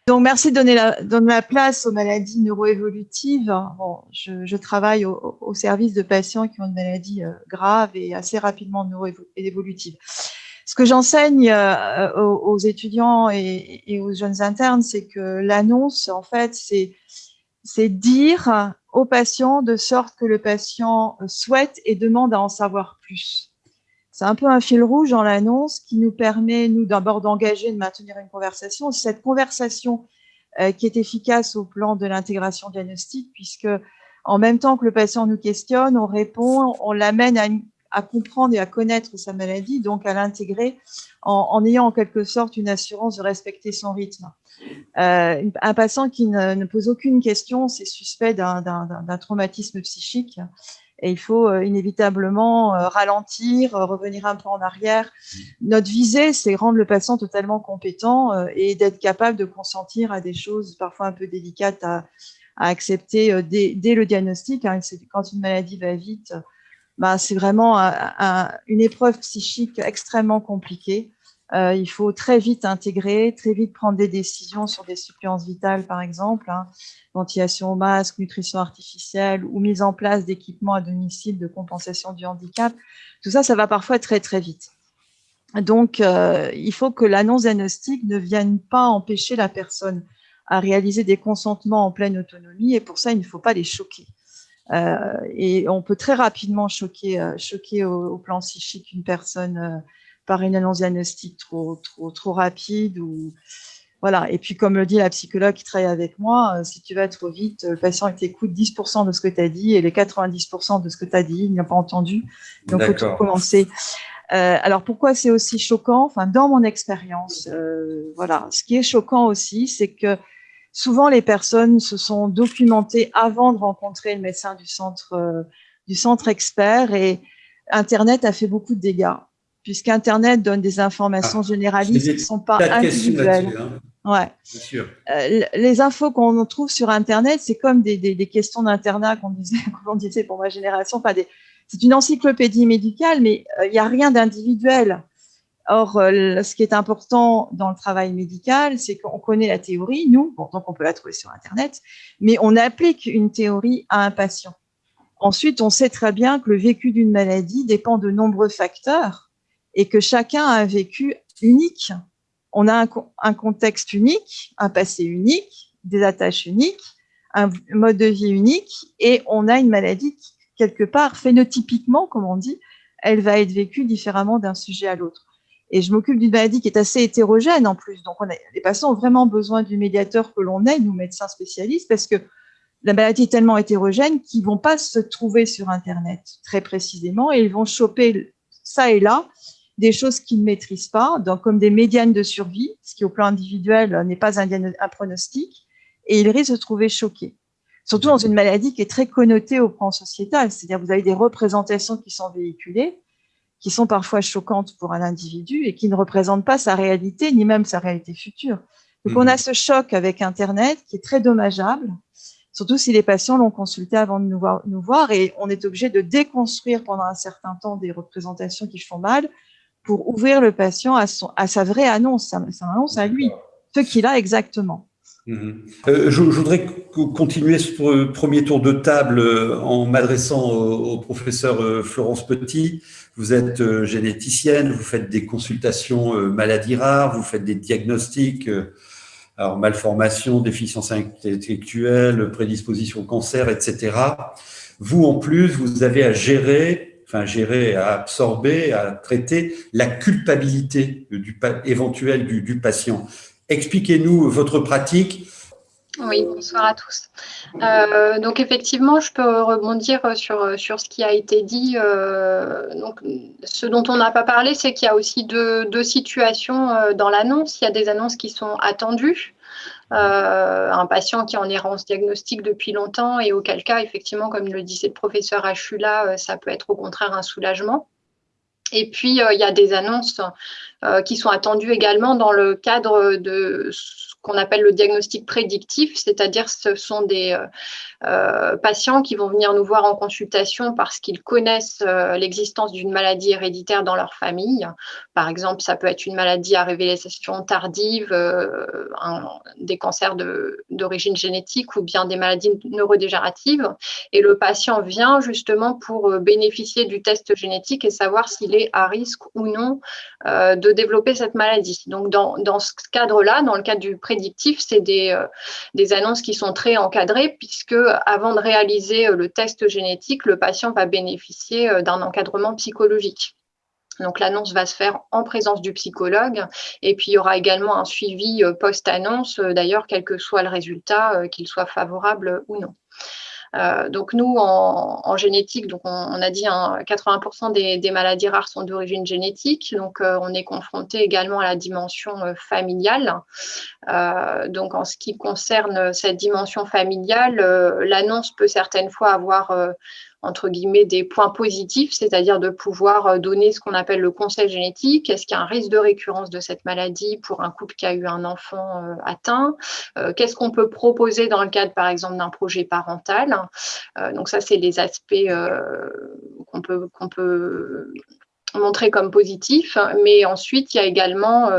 Donc, merci de donner la, donner la place aux maladies neuroévolutives. Bon, je, travaille au, service de patients qui ont une maladie euh, grave et assez rapidement neuroévolutive. Ce que j'enseigne aux, étudiants et, aux jeunes internes, c'est que l'annonce, en fait, c'est dire au patient de sorte que le patient souhaite et demande à en savoir plus. C'est un peu un fil rouge dans l'annonce qui nous permet, nous, d'abord d'engager, de maintenir une conversation. Cette conversation euh, qui est efficace au plan de l'intégration diagnostique, puisque en même temps que le patient nous questionne, on répond, on l'amène à, comprendre et à connaître sa maladie, donc à l'intégrer en, ayant en quelque sorte une assurance de respecter son rythme. Euh, un patient qui ne, pose aucune question, c'est suspect d'un traumatisme psychique et il faut euh, inévitablement euh, ralentir, revenir un peu en arrière. Notre visée, c'est rendre le patient totalement compétent et d'être capable de consentir à des choses parfois un peu délicates à, accepter dès, le diagnostic. Hein. Quand une maladie va vite, bah, c'est vraiment un, un, une épreuve psychique extrêmement compliquée. Euh, il faut très vite intégrer, très vite prendre des décisions sur des suppléances vitales, par exemple, hein, ventilation au masque, nutrition artificielle ou mise en place d'équipements à domicile de compensation du handicap. Tout ça, ça va parfois très, très vite. Donc, euh, il faut que l'annonce diagnostique ne vienne pas empêcher la personne à réaliser des consentements en pleine autonomie et pour ça, il ne faut pas les choquer. Euh, et on peut très rapidement choquer, choquer au, au, plan psychique une personne par une annonce diagnostique trop, trop, trop rapide ou voilà. Et puis, comme le dit la psychologue qui travaille avec moi, euh, si tu vas trop vite, le patient t'écoute 10% de ce que tu as dit et les 90% de ce que tu as dit, il n'a pas entendu. Donc, il faut tout commencer. Euh, alors, pourquoi c'est aussi choquant? Enfin, dans mon expérience, euh, voilà. Ce qui est choquant aussi, c'est que souvent les personnes se sont documentées avant de rencontrer le médecin du centre, euh, du centre expert et Internet a fait beaucoup de dégâts puisqu'Internet donne des informations ah, généralistes qui ne sont pas individuelles. Hein. Ouais. Bien sûr. Euh, les infos qu'on trouve sur Internet, c'est comme des, des, des questions d'internat qu'on disait, pour ma génération. Enfin, c'est une encyclopédie médicale, mais euh, il n'y a rien d'individuel. Or, euh, ce qui est important dans le travail médical, c'est qu'on connaît la théorie, nous, bon, donc on peut la trouver sur Internet, mais on applique une théorie à un patient. Ensuite, on sait très bien que le vécu d'une maladie dépend de nombreux facteurs et que chacun a un vécu unique on a un, contexte unique, un passé unique, des attaches uniques, un mode de vie unique, et on a une maladie qui, quelque part, phénotypiquement, comme on dit, elle va être vécue différemment d'un sujet à l'autre. Et je m'occupe d'une maladie qui est assez hétérogène en plus. Donc, les patients ont vraiment besoin du médiateur que l'on est, nous médecins spécialistes, parce que la maladie est tellement hétérogène qu'ils vont pas se trouver sur Internet très précisément et ils vont choper ça et là des choses qu'ils ne maîtrisent pas, donc comme des médianes de survie, ce qui au plan individuel n'est pas un, un, pronostic, et ils risquent de se trouver choqués. Surtout dans une maladie qui est très connotée au plan sociétal, c'est-à-dire vous avez des représentations qui sont véhiculées, qui sont parfois choquantes pour un individu et qui ne représentent pas sa réalité, ni même sa réalité future. Donc on a mhm. ce choc avec Internet qui est très dommageable, surtout si les patients l'ont consulté avant de nous voir, nous voir, et on est obligé de déconstruire pendant un certain temps des représentations qui font mal, pour ouvrir le patient à, son, à sa vraie annonce, sa, annonce à lui, ce qu'il a exactement. Mhm. Euh, je, voudrais continuer ce premier tour de table euh, en m'adressant au, professeur euh, Florence Petit. Vous êtes généticienne, vous faites des consultations maladies rares, vous faites des diagnostics, alors malformation, déficience intellectuelle, prédisposition au cancer, etc. Vous, en plus, vous avez à gérer gérer, à absorber, à traiter la culpabilité du, éventuelle du, patient. Expliquez-nous votre pratique. Oui, bonsoir à tous. Euh, donc effectivement, je peux rebondir sur, sur ce qui a été dit. Euh, donc, ce dont on n'a pas parlé, c'est qu'il y a aussi deux, deux situations euh, dans l'annonce. Il y a des annonces qui sont attendues un patient qui est en errance diagnostique depuis longtemps et auquel cas, effectivement, comme le disait le professeur Achula, euh, ça peut être au contraire un soulagement. Et puis, euh, il y a des annonces qui sont attendues également dans le cadre de qu'on appelle le diagnostic prédictif, c'est-à-dire ce sont des, euh, patients qui vont venir nous voir en consultation parce qu'ils connaissent euh, l'existence d'une maladie héréditaire dans leur famille. Par exemple, ça peut être une maladie à révélation tardive, euh, des cancers d'origine génétique ou bien des maladies neurodégénératives. Et le patient vient justement pour bénéficier du test génétique et savoir s'il est à risque ou non de développer cette maladie. Donc, dans, dans ce cadre-là, dans le cadre du prédictif, c'est des, des annonces qui sont très encadrées puisque avant de réaliser euh, le test génétique, le patient va bénéficier euh, d'un encadrement psychologique. Donc l'annonce va se faire en présence du psychologue et puis il y aura également un suivi euh, post-annonce, d'ailleurs, quel que soit le résultat, qu'il soit favorable ou non. Euh, donc nous, en, génétique, on, a dit 80% hein, des, maladies rares sont d'origine génétique, donc euh, on est confronté également à la dimension euh, familiale. donc en ce qui concerne cette dimension familiale, l'annonce peut certaines fois avoir entre guillemets, des points positifs, c'est-à-dire de pouvoir euh, donner ce qu'on appelle le conseil génétique. Est-ce qu'il y a un risque de récurrence de cette maladie pour un couple qui a eu un enfant euh, atteint? Euh, Qu'est-ce qu'on peut proposer dans le cadre, par exemple, d'un projet parental? Donc ça, c'est les aspects qu'on peut, qu'on peut montrer comme positifs. Mais ensuite, il y a également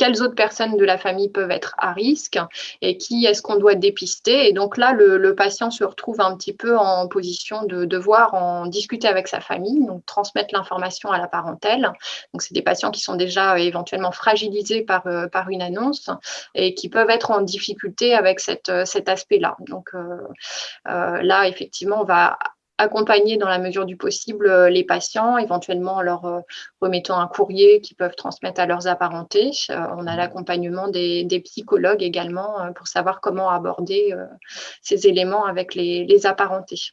quelles autres personnes de la famille peuvent être à risque et qui est-ce qu'on doit dépister. Et donc là, le, patient se retrouve un petit peu en position de devoir en discuter avec sa famille, donc transmettre l'information à la parentèle. Donc c'est des patients qui sont déjà éventuellement fragilisés par, euh, par une annonce et qui peuvent être en difficulté avec cette, cet aspect-là. Donc euh, euh, là, effectivement, on va accompagner dans la mesure du possible euh, les patients, éventuellement en leur euh, remettant un courrier qu'ils peuvent transmettre à leurs apparentés. Euh, on a l'accompagnement des, psychologues également pour savoir comment aborder ces éléments avec les apparentés.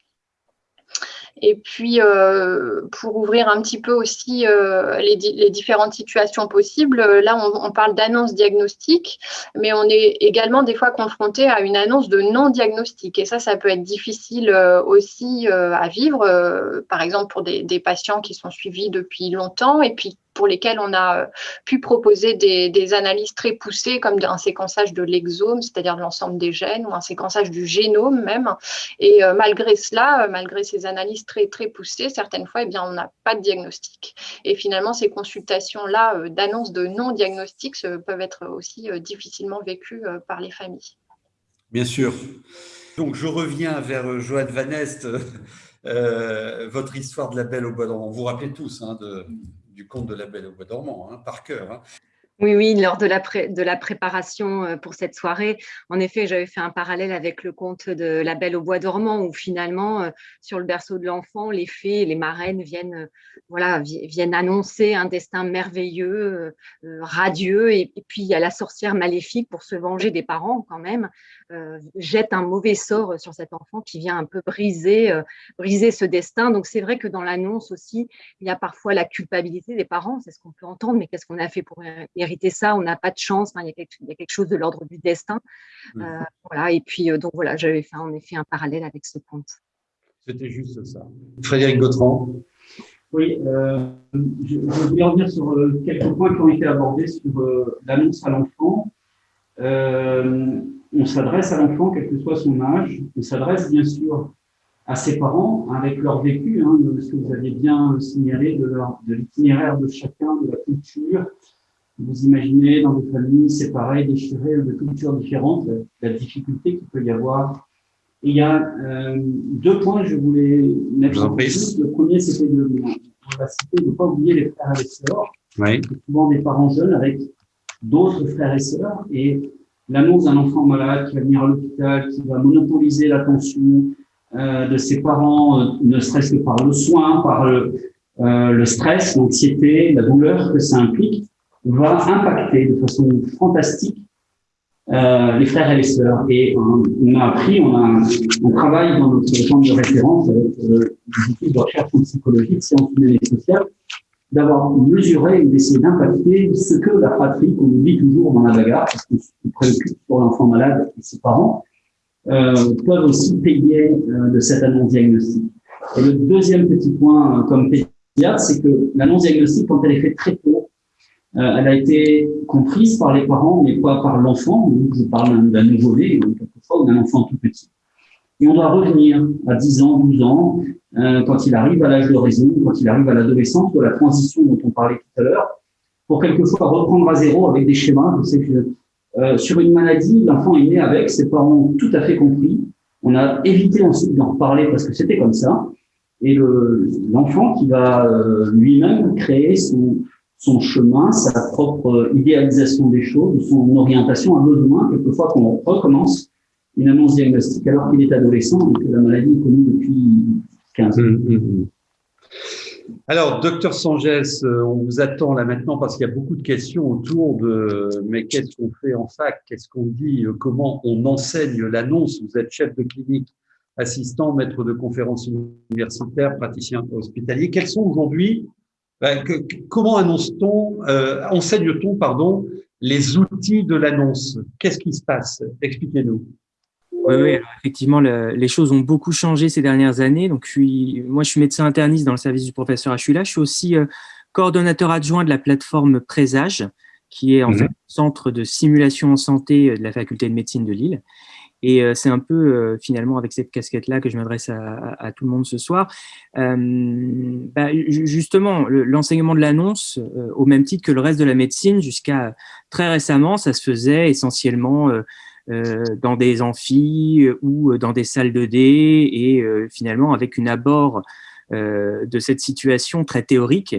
Et puis, euh, pour ouvrir un petit peu aussi euh, les, différentes situations possibles, là, on, parle d'annonce diagnostique, mais on est également des fois confronté à une annonce de non-diagnostic. Et ça, ça peut être difficile euh, aussi à vivre, par exemple pour des, des, patients qui sont suivis depuis longtemps et puis pour lesquels on a pu proposer des, analyses très poussées, comme un séquençage de l'exome, c'est-à-dire de l'ensemble des gènes, ou un séquençage du génome même. Et malgré cela, malgré ces analyses très, très poussées, certaines fois, eh bien, on n'a pas de diagnostic. Et finalement, ces consultations-là d'annonce de non-diagnostic peuvent être aussi difficilement vécues par les familles. Bien sûr. Donc, je reviens vers Joanne Van Est, euh, votre histoire de la Belle au Bois dormant. Vous vous rappelez tous hein, du conte de la Belle au Bois dormant, hein, par cœur. Hein. Oui, oui, lors de la, de la préparation euh, pour cette soirée, en effet, j'avais fait un parallèle avec le conte de La Belle au Bois dormant, où finalement, euh, sur le berceau de l'enfant, les fées les marraines viennent, euh, voilà, viennent annoncer un destin merveilleux, radieux, et, puis il y a la sorcière maléfique pour se venger des parents quand même, jette un mauvais sort sur cet enfant qui vient un peu briser, briser ce destin. Donc c'est vrai que dans l'annonce aussi, il y a parfois la culpabilité des parents, c'est ce qu'on peut entendre, mais qu'est-ce qu'on a fait pour ça, on n'a pas de chance, il, y a quelque, chose de l'ordre du destin. Mmh. Euh, voilà, et puis, euh, donc voilà, j'avais fait en effet un parallèle avec ce conte. C'était juste ça. Frédéric Gautran. Oui, euh, je, voulais revenir sur quelques points qui ont été abordés sur l'annonce à l'enfant. On s'adresse à l'enfant, quel que soit son âge. On s'adresse bien sûr à ses parents avec leur vécu, hein, ce que vous aviez bien signalé de l'itinéraire de chacun, de la culture, vous imaginez dans des familles séparées, déchirées, de cultures différentes, la difficulté qu'il peut y avoir. Et il y a euh, deux points que je voulais mettre en place. Le premier, c'était de, de ne pas oublier les frères et les sœurs. Oui. Souvent des parents jeunes avec d'autres frères et sœurs. Et l'annonce d'un enfant malade qui va venir à l'hôpital, qui va monopoliser l'attention euh, de ses parents, euh, ne serait-ce que par le soin, par le, euh, le stress, l'anxiété, la douleur que ça implique va impacter de façon fantastique euh, les frères et les sœurs. Et on a appris, on, a, on travaille dans notre champ de référence avec euh, des études de recherche en psychologie, sciences humaines et sociales, d'avoir mesuré et d'essayer d'impacter ce que la fratrie, qu'on oublie toujours dans la bagarre, parce qu'on se préoccupe pour l'enfant malade et ses parents, euh, peuvent aussi payer euh, de cette annonce diagnostique. Et le deuxième petit point comme pédiatre, c'est que l'annonce diagnostique, quand elle est faite très tôt, euh, elle a été comprise par les parents, mais pas par l'enfant. Je parle d'un nouveau-né, ou d'un enfant tout petit. Et on doit revenir à 10 ans, 12 ans, euh, quand il arrive à l'âge de raison, quand il arrive à l'adolescence, ou à la transition dont on parlait tout à l'heure, pour quelquefois reprendre à zéro avec des schémas. Je sais que euh, sur une maladie, l'enfant est né avec, ses parents ont tout à fait compris. On a évité ensuite d'en reparler parce que c'était comme ça. Et l'enfant qui va lui-même créer son, son chemin, sa propre idéalisation des choses, son orientation a besoin quelquefois qu'on recommence une annonce diagnostique alors qu'il est adolescent et que la maladie est connue depuis 15 ans. Hum, hum, hum. Alors, docteur Sangès, euh, on vous attend là maintenant parce qu'il y a beaucoup de questions autour de mais qu'est-ce qu'on fait en fac? Qu'est-ce qu'on dit? Euh, Comment on enseigne l'annonce? Vous êtes chef de clinique, assistant, maître de conférences universitaires, praticien hospitalier. Quels sont aujourd'hui ben, comment annonce-t-on, euh, enseigne-t-on, pardon, les outils de l'annonce? Qu'est-ce qui se passe? Expliquez-nous. Oui, oui effectivement, les choses ont beaucoup changé ces dernières années. Donc, je suis, moi, je suis médecin interniste dans le service du professeur Achula. Je suis aussi euh, coordonnateur adjoint de la plateforme Présage, qui est en mhm. fait centre de simulation en santé de la faculté de médecine de Lille. Et euh, c'est un peu euh, finalement avec cette casquette-là que je m'adresse à, tout le monde ce soir. Euh, bah, justement, l'enseignement de l'annonce, au même titre que le reste de la médecine, jusqu'à très récemment, ça se faisait essentiellement dans des amphis ou dans des salles de dé et finalement avec une abord de cette situation très théorique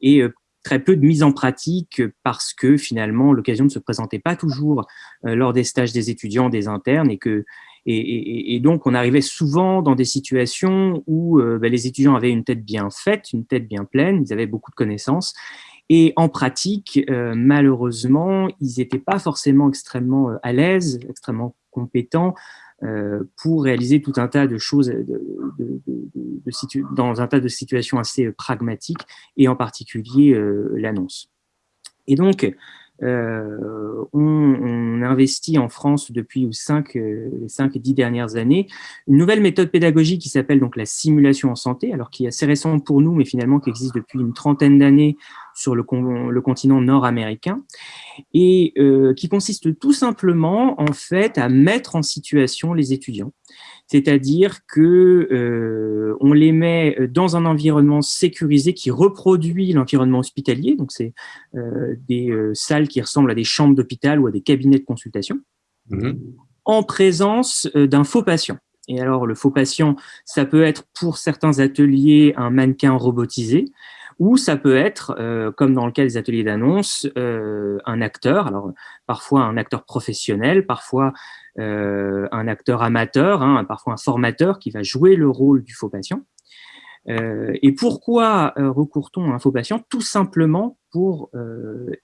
et très peu de mise en pratique parce que finalement l'occasion ne se présentait pas toujours euh, lors des stages des étudiants, des internes et que et, donc on arrivait souvent dans des situations où euh, ben, les étudiants avaient une tête bien faite, une tête bien pleine, ils avaient beaucoup de connaissances et en pratique, euh, malheureusement, ils n'étaient pas forcément extrêmement à l'aise, extrêmement compétents euh, pour réaliser tout un tas de choses dans un tas de situations assez pragmatiques et en particulier euh, l'annonce. Et donc, euh, on, investit en France depuis les 5 et 10 dernières années une nouvelle méthode pédagogique qui s'appelle donc la simulation en santé, alors qui est assez récente pour nous, mais finalement qui existe depuis une trentaine d'années sur le, le, continent nord-américain, et euh, qui consiste tout simplement en fait à mettre en situation les étudiants c'est-à-dire que euh, on les met dans un environnement sécurisé qui reproduit l'environnement hospitalier, donc c'est euh, des euh, salles qui ressemblent à des chambres d'hôpital ou à des cabinets de consultation, mmh. en présence d'un faux patient. Et alors, le faux patient, ça peut être pour certains ateliers un mannequin robotisé, ou ça peut être, comme dans le cas des ateliers d'annonce, un acteur, alors parfois un acteur professionnel, parfois euh, un acteur amateur, hein, parfois un formateur qui va jouer le rôle du faux patient. Euh, et pourquoi euh, recourt-on à un faux patient? Tout simplement pour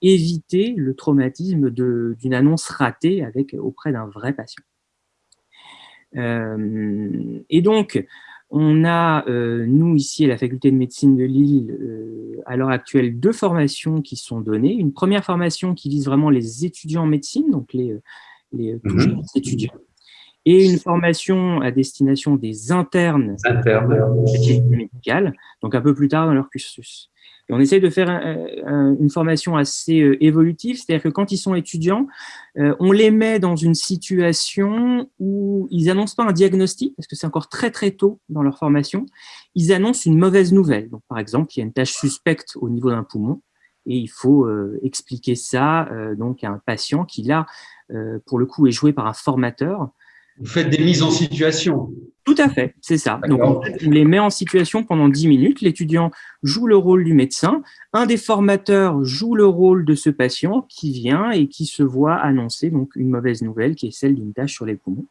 éviter le traumatisme d'une annonce ratée avec, auprès d'un vrai patient. et donc, on a, nous, ici, à la faculté de médecine de Lille, à l'heure actuelle, deux formations qui sont données. Une première formation qui vise vraiment les étudiants en médecine, donc les, les euh, mhm. étudiants, et une formation à destination des internes, internes. médicales, donc un peu plus tard dans leur cursus. On essaye de faire une formation assez euh, évolutive, c'est-à-dire que quand ils sont étudiants, euh, on les met dans une situation où ils n'annoncent pas un diagnostic, parce que c'est encore très très tôt dans leur formation, ils annoncent une mauvaise nouvelle. Par exemple, il y a une tâche suspecte au niveau d'un poumon, et il faut expliquer ça donc à un patient qui, là, euh, pour le coup, est joué par un formateur. Vous faites des mises en situation Tout à fait, c'est ça. Donc, on les met en situation pendant 10 minutes. L'étudiant joue le rôle du médecin. Un des formateurs joue le rôle de ce patient qui vient et qui se voit annoncer donc, une mauvaise nouvelle qui est celle d'une tâche sur les poumons.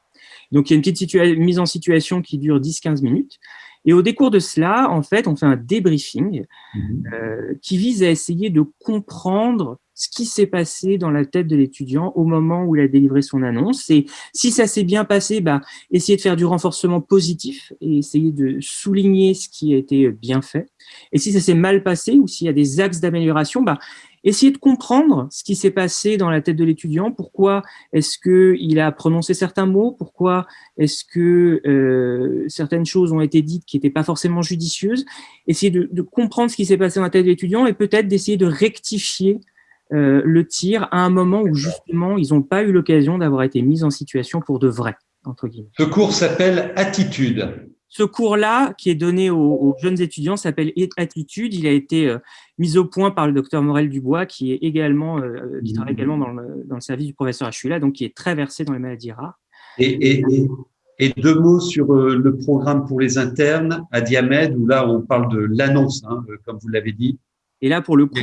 Donc, il y a une petite mise en situation qui dure 10-15 minutes. Et au décours de cela, en fait, on fait un débriefing mhm. euh, qui vise à essayer de comprendre ce qui s'est passé dans la tête de l'étudiant au moment où il a délivré son annonce. Et si ça s'est bien passé, bah, essayer de faire du renforcement positif et essayer de souligner ce qui a été bien fait. Et si ça s'est mal passé ou s'il y a des axes d'amélioration, bah, essayer de comprendre ce qui s'est passé dans la tête de l'étudiant, pourquoi est-ce qu'il a prononcé certains mots, pourquoi est-ce que euh, certaines choses ont été dites qui n'étaient pas forcément judicieuses, essayer de, de comprendre ce qui s'est passé dans la tête de l'étudiant et peut-être d'essayer de rectifier euh, le tir à un moment où justement ils n'ont pas eu l'occasion d'avoir été mis en situation pour de vrai, entre guillemets. Ce cours s'appelle Attitude. Ce cours-là, qui est donné aux, jeunes étudiants, s'appelle Attitude. Il a été euh, mis au point par le docteur Morel Dubois, qui est également, euh, qui travaille également dans le, service du professeur Achula, donc qui est très versé dans les maladies rares. Et, deux mots sur le programme pour les internes à Diamède, où là on parle de l'annonce, hein, comme vous l'avez dit. Et là, pour le coup,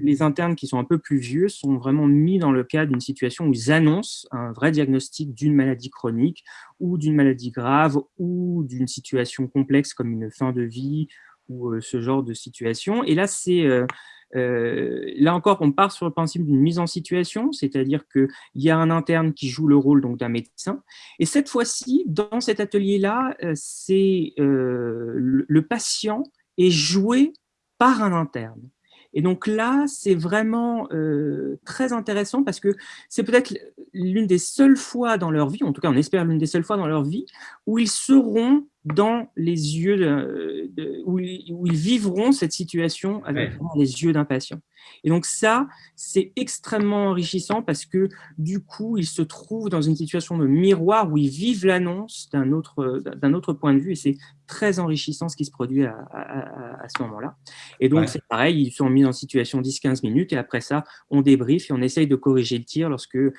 les internes qui sont un peu plus vieux sont vraiment mis dans le cas d'une situation où ils annoncent un vrai diagnostic d'une maladie chronique ou d'une maladie grave ou d'une situation complexe comme une fin de vie ou euh, ce genre de situation. Et là, c'est euh, euh, là encore, on part sur le principe d'une mise en situation, c'est-à-dire qu'il y a un interne qui joue le rôle d'un médecin. Et cette fois-ci, dans cet atelier-là, c'est le patient est joué par un interne. Et donc là, c'est vraiment euh, très intéressant parce que c'est peut-être l'une des seules fois dans leur vie, en tout cas on espère l'une des seules fois dans leur vie, où ils seront dans les yeux, de, où, ils, vivront cette situation avec les yeux d'un patient. Et donc ça, c'est extrêmement enrichissant parce que du coup, ils se trouvent dans une situation de miroir où ils vivent l'annonce d'un autre, d'un autre point de vue et c'est très enrichissant ce qui se produit à, à, ce moment-là. Et donc, c'est pareil, ils sont mis en situation 10-15 minutes et après ça, on débriefe et on essaye de corriger le tir lorsque euh,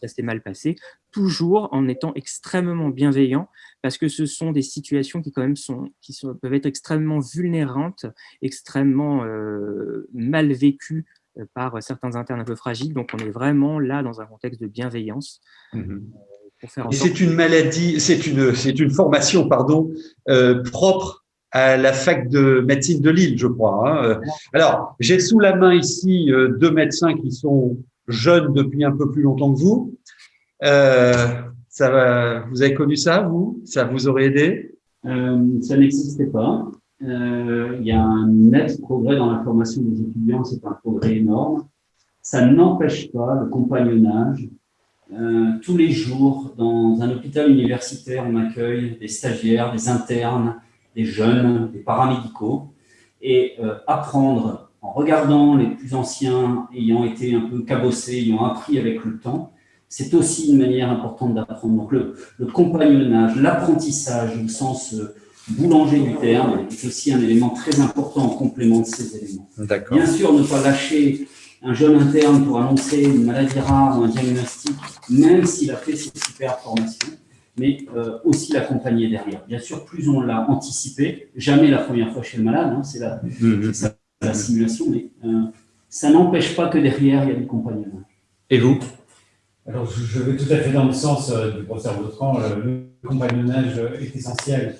ça s'est mal passé toujours en étant extrêmement bienveillant, parce que ce sont des situations qui quand même sont, qui sont, peuvent être extrêmement vulnérantes, extrêmement euh, mal vécues euh, par certains internes un peu fragiles. Donc, on est vraiment là dans un contexte de bienveillance. Mmh Et c'est une maladie, c'est une, une formation, pardon, euh, propre à la fac de médecine de Lille, je crois. Hein. Alors, j'ai sous la main ici deux médecins qui sont jeunes depuis un peu plus longtemps que vous. Euh, vous avez connu ça, vous? Ça vous aurait aidé? Euh, Ça n'existait pas. Euh, il y a un net progrès dans la formation des étudiants, c'est un progrès énorme. ça n'empêche pas le compagnonnage. Euh, tous les jours, dans un hôpital universitaire, on accueille des stagiaires, des internes, des jeunes, des paramédicaux, et apprendre en regardant les plus anciens ayant été un peu cabossés, ayant appris avec le temps, c'est aussi une manière importante d'apprendre. Donc le, compagnonnage, l'apprentissage au sens euh, boulanger du terme est aussi un élément très important en complément de ces éléments. Bien sûr, ne pas lâcher un jeune interne pour annoncer une maladie rare ou un diagnostic, même s'il a fait ses super formations, mais euh, aussi l'accompagner derrière. Bien sûr, plus on l'a anticipé, jamais la première fois chez le malade, hein, c'est la, mhm. la, simulation, mais euh, ça n'empêche pas que derrière, il y a du compagnonnage. Et vous? Alors, je vais tout à fait dans le sens euh, du professeur Vautran, le compagnonnage est essentiel.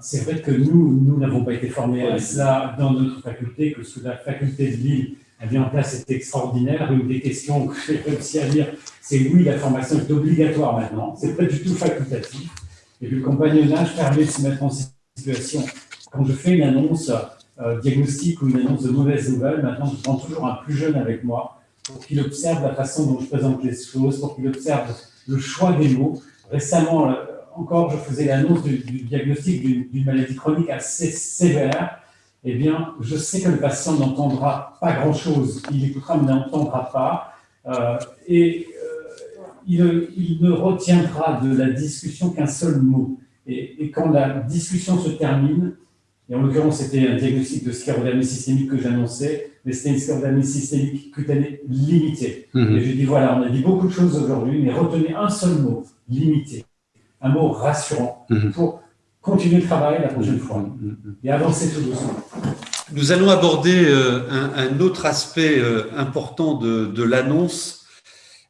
c'est vrai que nous, nous n'avons pas été formés à cela dans notre faculté, que sous la faculté de Lille, a mis en place cette extraordinaire. Une des questions que j'ai réussi à lire, c'est oui, la formation est obligatoire maintenant. C'est pas du tout facultatif. Et le compagnonnage permet de se mettre en situation. Quand je fais une annonce euh, diagnostique ou une annonce de mauvaise nouvelle, maintenant je prends toujours un plus jeune avec moi pour qu'il observe la façon dont je présente les choses, pour qu'il observe le choix des mots. Récemment, euh, encore, je faisais l'annonce du, diagnostic d'une maladie chronique assez sévère eh bien, je sais que le patient n'entendra pas grand-chose, il écoutera mais n'entendra pas, euh, et euh, il, ne retiendra de la discussion qu'un seul mot. Et, quand la discussion se termine, et en l'occurrence c'était un diagnostic de sclérodermie systémique que j'annonçais, mais c'était une sclérodermie systémique cutanée limitée. Mhm. Et j'ai dit voilà, on a dit beaucoup de choses aujourd'hui, mais retenez un seul mot, limité, un mot rassurant, mhm. pour continuer le travail la prochaine fois mm, mm. et avancer tout doucement. Nous allons aborder euh, un, autre aspect euh, important de, l'annonce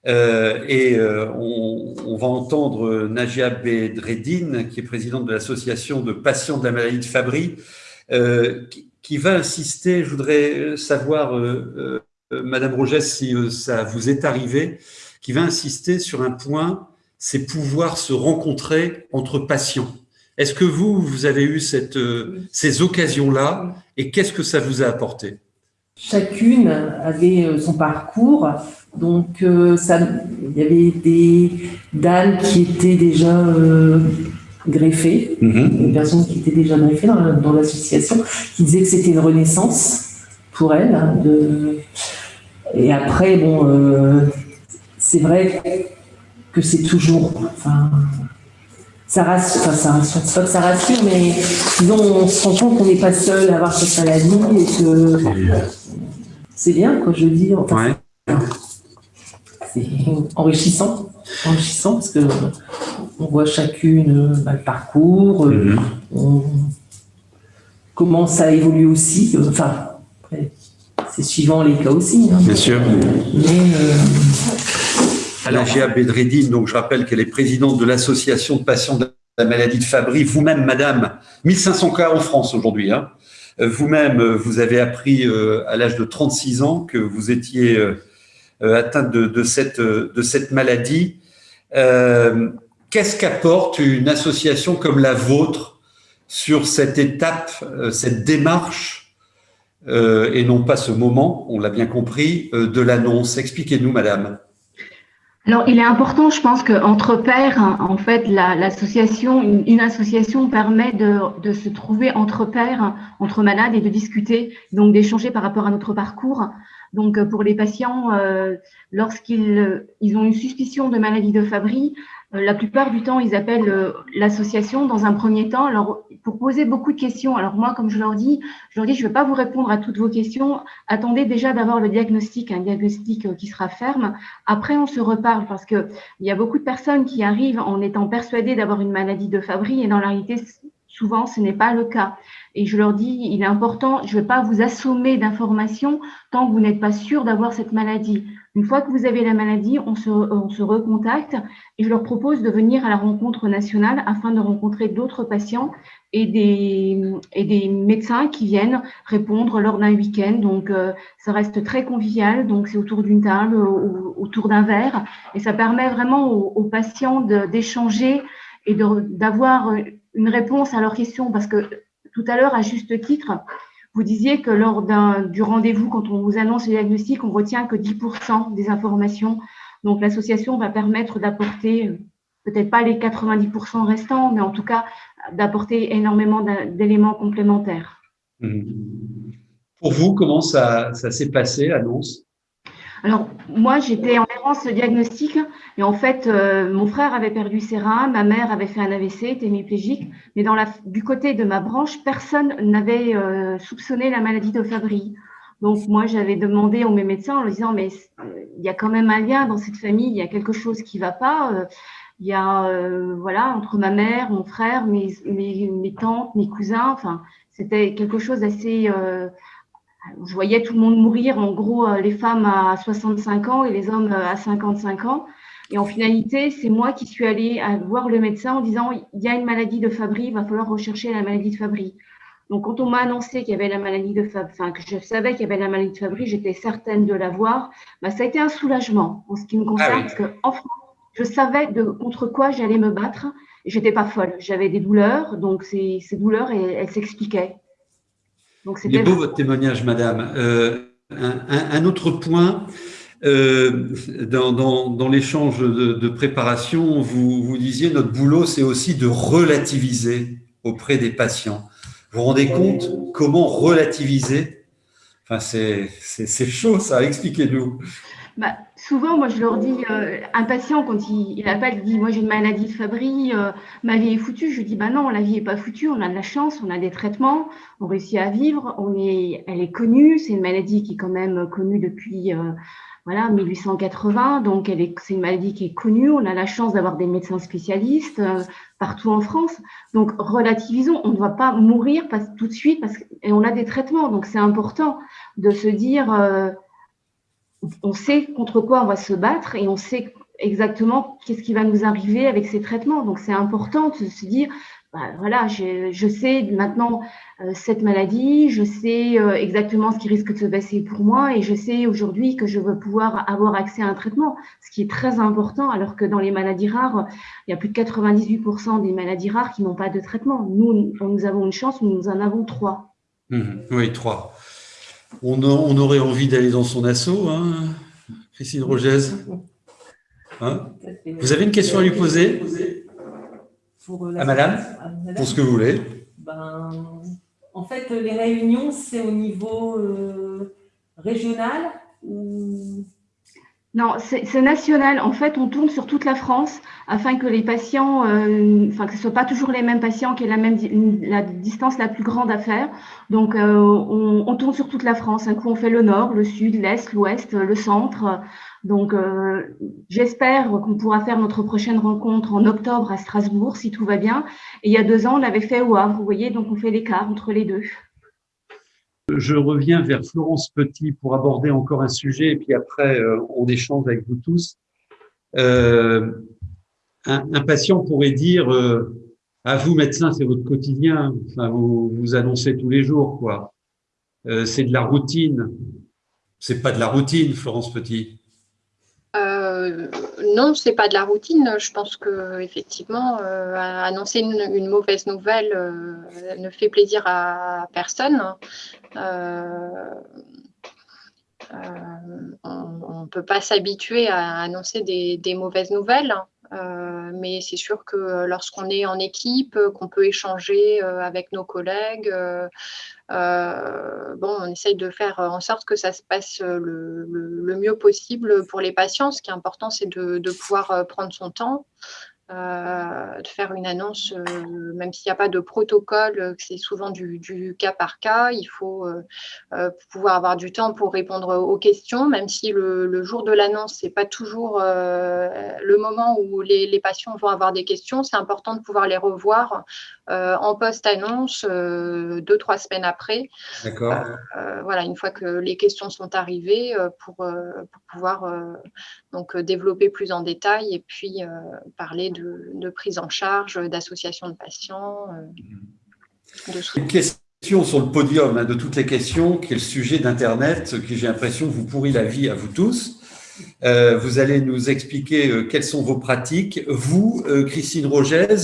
euh, et on, va entendre Najia Bedreddine, qui est présidente de l'association de patients de la maladie de Fabry, qui, va insister, je voudrais savoir, Madame Rogès, si ça vous est arrivé, qui va insister sur un point, c'est pouvoir se rencontrer entre patients. Est-ce que vous, vous avez eu euh, ces occasions-là et qu'est-ce que ça vous a apporté? Chacune avait euh, son parcours. Donc, euh, il y avait des dames qui étaient déjà greffées, mm-hmm. des personnes qui étaient déjà greffées dans, l'association, qui disaient que c'était une renaissance pour elles. Hein, de... Et après, bon, c'est vrai que c'est toujours, enfin, ça rassure, enfin ça rassure, pas que ça rassure, mais disons, on se rend compte qu'on n'est pas seul à avoir cette maladie et que c'est bien, quoi, je veux dire. C'est enrichissant, enrichissant parce que on voit chacune bah, le parcours, euh, mm-hmm. comment ça évolue aussi. Euh, enfin, c'est suivant les cas aussi. Hein. bien sûr. Mais, euh, Bedreddine, donc je rappelle qu'elle est présidente de l'association de patients de la maladie de Fabry. Vous-même, madame, 1500 cas en France aujourd'hui. Hein. Euh, vous-même, euh, vous avez appris euh, à l'âge de 36 ans que vous étiez atteinte de, cette, de cette maladie. Qu'est-ce qu'apporte une association comme la vôtre sur cette étape, cette démarche, et non pas ce moment, on l'a bien compris, de l'annonce? Expliquez-nous, madame. Alors, il est important, je pense, qu'entre pairs, en fait, l'association, une, association permet de, se trouver entre pairs, entre malades et de discuter, donc d'échanger par rapport à notre parcours. Donc, pour les patients, euh, lorsqu'ils ils ont une suspicion de maladie de Fabry, euh, la plupart du temps, ils appellent euh, l'association dans un premier temps alors, pour poser beaucoup de questions. Alors moi, comme je leur dis, je leur dis, je ne vais pas vous répondre à toutes vos questions. Attendez déjà d'avoir le diagnostic, un diagnostic euh, qui sera ferme. Après, on se reparle parce qu'il y a beaucoup de personnes qui arrivent en étant persuadées d'avoir une maladie de Fabry et dans la réalité, souvent, ce n'est pas le cas. Et je leur dis, il est important, je ne vais pas vous assommer d'informations tant que vous n'êtes pas sûr d'avoir cette maladie. Une fois que vous avez la maladie, on se, on se recontacte et je leur propose de venir à la rencontre nationale afin de rencontrer d'autres patients et des, et des médecins qui viennent répondre lors d'un week-end. Donc, euh, ça reste très convivial. Donc, c'est autour d'une table, autour d'un verre. Et ça permet vraiment aux, aux patients d'échanger et d'avoir une réponse à leurs questions. Parce que tout à l'heure, à juste titre, Vous disiez que lors du rendez-vous, quand on vous annonce le diagnostic, on retient que 10% des informations. Donc, l'association va permettre d'apporter, peut-être pas les 90% restants, mais en tout cas, d'apporter énormément d'éléments complémentaires. Mmh. Pour vous, comment ça, ça s'est passé, l'annonce? Alors, moi, j'étais en errance diagnostic et en fait, euh, mon frère avait perdu ses reins, ma mère avait fait un AVC, était hémiplégique, mais dans la, du côté de ma branche, personne n'avait euh, soupçonné la maladie de Fabry. Donc, moi, j'avais demandé à mes médecins en leur disant, mais euh, il y a quand même un lien dans cette famille, il y a quelque chose qui ne va pas. il y a, voilà, entre ma mère, mon frère, mes, mes, mes tantes, mes cousins, enfin, c'était quelque chose d'assez je voyais tout le monde mourir, en gros, euh, les femmes à 65 ans et les hommes euh, à 55 ans. Et en finalité, c'est moi qui suis allée voir le médecin en disant il y a une maladie de Fabry, il va falloir rechercher la maladie de Fabry. Donc, quand on m'a annoncé qu'il y avait la maladie de Fabry, enfin, que je savais qu'il y avait la maladie de Fabry, j'étais certaine de l'avoir. Bah, ça a été un soulagement en ce qui me concerne, ah parce qu'en France, je savais de, contre quoi j'allais me battre. J'étais pas folle. J'avais des douleurs, donc ces, ces douleurs, elles s'expliquaient. Il est beau votre témoignage, madame. Euh, un, autre point, euh, dans, l'échange de, préparation, vous, vous disiez notre boulot, c'est aussi de relativiser auprès des patients. Vous vous rendez compte comment relativiser? Enfin, c'est chaud, ça. Expliquez-nous. Bah, souvent, moi, je leur dis, euh, un patient, quand il, il appelle, il dit, moi, j'ai une maladie de Fabry, euh, ma vie est foutue. Je lui dis, bah non, la vie est pas foutue, on a de la chance, on a des traitements, on réussit à vivre, on est, elle est connue, c'est une maladie qui est quand même connue depuis, euh, voilà, 1880, donc elle est, c'est une maladie qui est connue, on a la chance d'avoir des médecins spécialistes partout en France. Donc, relativisons, on ne va pas mourir tout de suite parce et on a des traitements, donc c'est important de se dire, on sait contre quoi on va se battre et on sait exactement qu'est-ce qui va nous arriver avec ces traitements. Donc, c'est important de se dire, bah, voilà, je, sais maintenant euh, cette maladie, je sais euh, exactement ce qui risque de se passer pour moi et je sais aujourd'hui que je veux pouvoir avoir accès à un traitement, ce qui est très important, alors que dans les maladies rares, il y a plus de 98% des maladies rares qui n'ont pas de traitement. Nous, nous avons une chance, nous en avons trois. Mmh. oui, trois on, aurait envie d'aller dans son assaut, hein, Christine Rogez. Hein? Vous avez une question à lui poser? Euh, à madame, pour ce que vous voulez. Ben, en fait, les réunions, c'est au niveau euh, régional ou non, c'est national. En fait, on tourne sur toute la France afin que les patients, euh, enfin que ce ne soit pas toujours les mêmes patients qui aient la même la distance la plus grande à faire. Donc, euh, on, tourne sur toute la France. Un coup, on fait le nord, le sud, l'est, l'ouest, le centre. Donc, euh, j'espère qu'on pourra faire notre prochaine rencontre en octobre à Strasbourg, si tout va bien. Et il y a deux ans, on l'avait fait au Havre. Vous voyez, donc on fait l'écart entre les deux. Je reviens vers Florence Petit pour aborder encore un sujet et puis après euh, on échange avec vous tous. Euh, un, patient pourrait dire euh, à vous médecin c'est votre quotidien, vous vous annoncez tous les jours quoi. c'est de la routine. C'est pas de la routine, Florence Petit. Euh, non, c'est pas de la routine. Je pense que effectivement, euh, annoncer une, mauvaise nouvelle euh, ne fait plaisir à personne. on ne peut pas s'habituer à annoncer des mauvaises nouvelles. Euh, mais c'est sûr que lorsqu'on est en équipe, qu'on peut échanger euh, avec nos collègues, euh, bon, on essaye de faire en sorte que ça se passe le, mieux possible pour les patients. Ce qui est important, c'est de, pouvoir prendre son temps, euh, de faire une annonce, euh, même s'il n'y a pas de protocole, euh, c'est souvent du, cas par cas. Il faut pouvoir avoir du temps pour répondre aux questions, même si le, jour de l'annonce, ce n'est pas toujours le moment où les, patients vont avoir des questions. C'est important de pouvoir les revoir en post-annonce deux, trois semaines après. D'accord. voilà, une fois que les questions sont arrivées pour, pour pouvoir donc, développer plus en détail et puis parler de de, prise en charge, d'association de patients. Euh, de... Une question sur le podium hein, de toutes les questions, qui est le sujet d'Internet, qui j'ai l'impression vous pourrit la vie à vous tous. Euh, vous allez nous expliquer euh, quelles sont vos pratiques. Vous, Christine Rogez,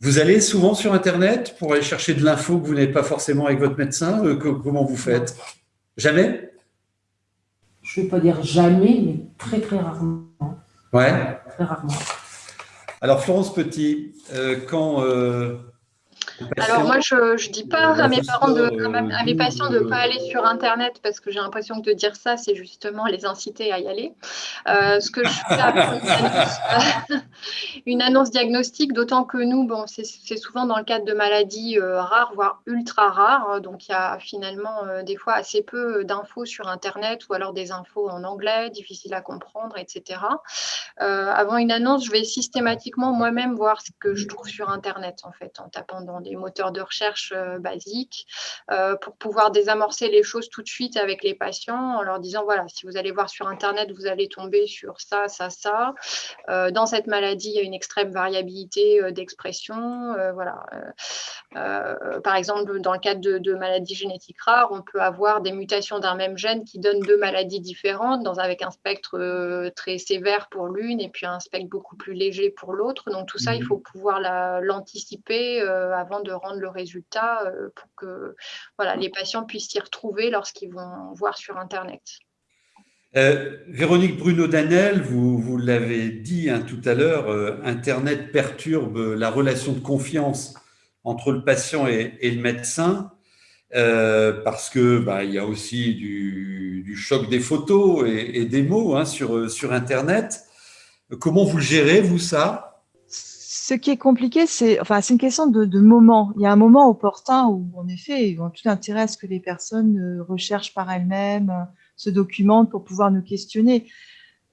Vous allez souvent sur Internet pour aller chercher de l'info que vous n'avez pas forcément avec votre médecin Comment vous faites? Jamais? Je ne vais pas dire jamais, mais très très rarement. Ouais. Très rarement. Alors Florence Petit, quand alors moi, je ne dis pas à mes parents, de, à mes patients de ne pas aller sur Internet parce que j'ai l'impression que de dire ça, c'est justement les inciter à y aller. Euh, ce que je fais après une annonce, diagnostique, d'autant que nous, bon, c'est souvent dans le cadre de maladies euh, rares, voire ultra rares. Donc il y a finalement euh, des fois assez peu d'infos sur Internet ou alors des infos en anglais, difficiles à comprendre, etc. avant une annonce, je vais systématiquement moi-même voir ce que je trouve sur Internet en fait, en tapant dans des moteurs de recherche euh, basiques euh, pour pouvoir désamorcer les choses tout de suite avec les patients en leur disant voilà, si vous allez voir sur Internet, vous allez tomber sur ça, ça, ça. Euh, dans cette maladie, il y a une extrême variabilité d'expression. voilà. par exemple, dans le cadre de, maladies génétiques rares, on peut avoir des mutations d'un même gène qui donnent deux maladies différentes, dans, avec un spectre très sévère pour l'une et puis un spectre beaucoup plus léger pour l'autre. Donc tout ça, il mmh faut pouvoir l'anticiper avant de rendre le résultat euh, pour que voilà, les patients puissent s'y retrouver lorsqu'ils vont voir sur Internet. Euh, Véronique Bruno-Danel, vous, vous l'avez dit hein, tout à l'heure, euh, Internet perturbe la relation de confiance entre le patient et, le médecin parce que bah, il y a aussi du, choc des photos et, des mots hein, sur, sur Internet. Comment vous gérez, vous, ça? Ce qui est compliqué, c'est enfin, une question de, moment. Il y a un moment opportun où, en effet, ils ont tout intérêt à ce que les personnes euh, recherchent par elles-mêmes, euh, se documentent pour pouvoir nous questionner.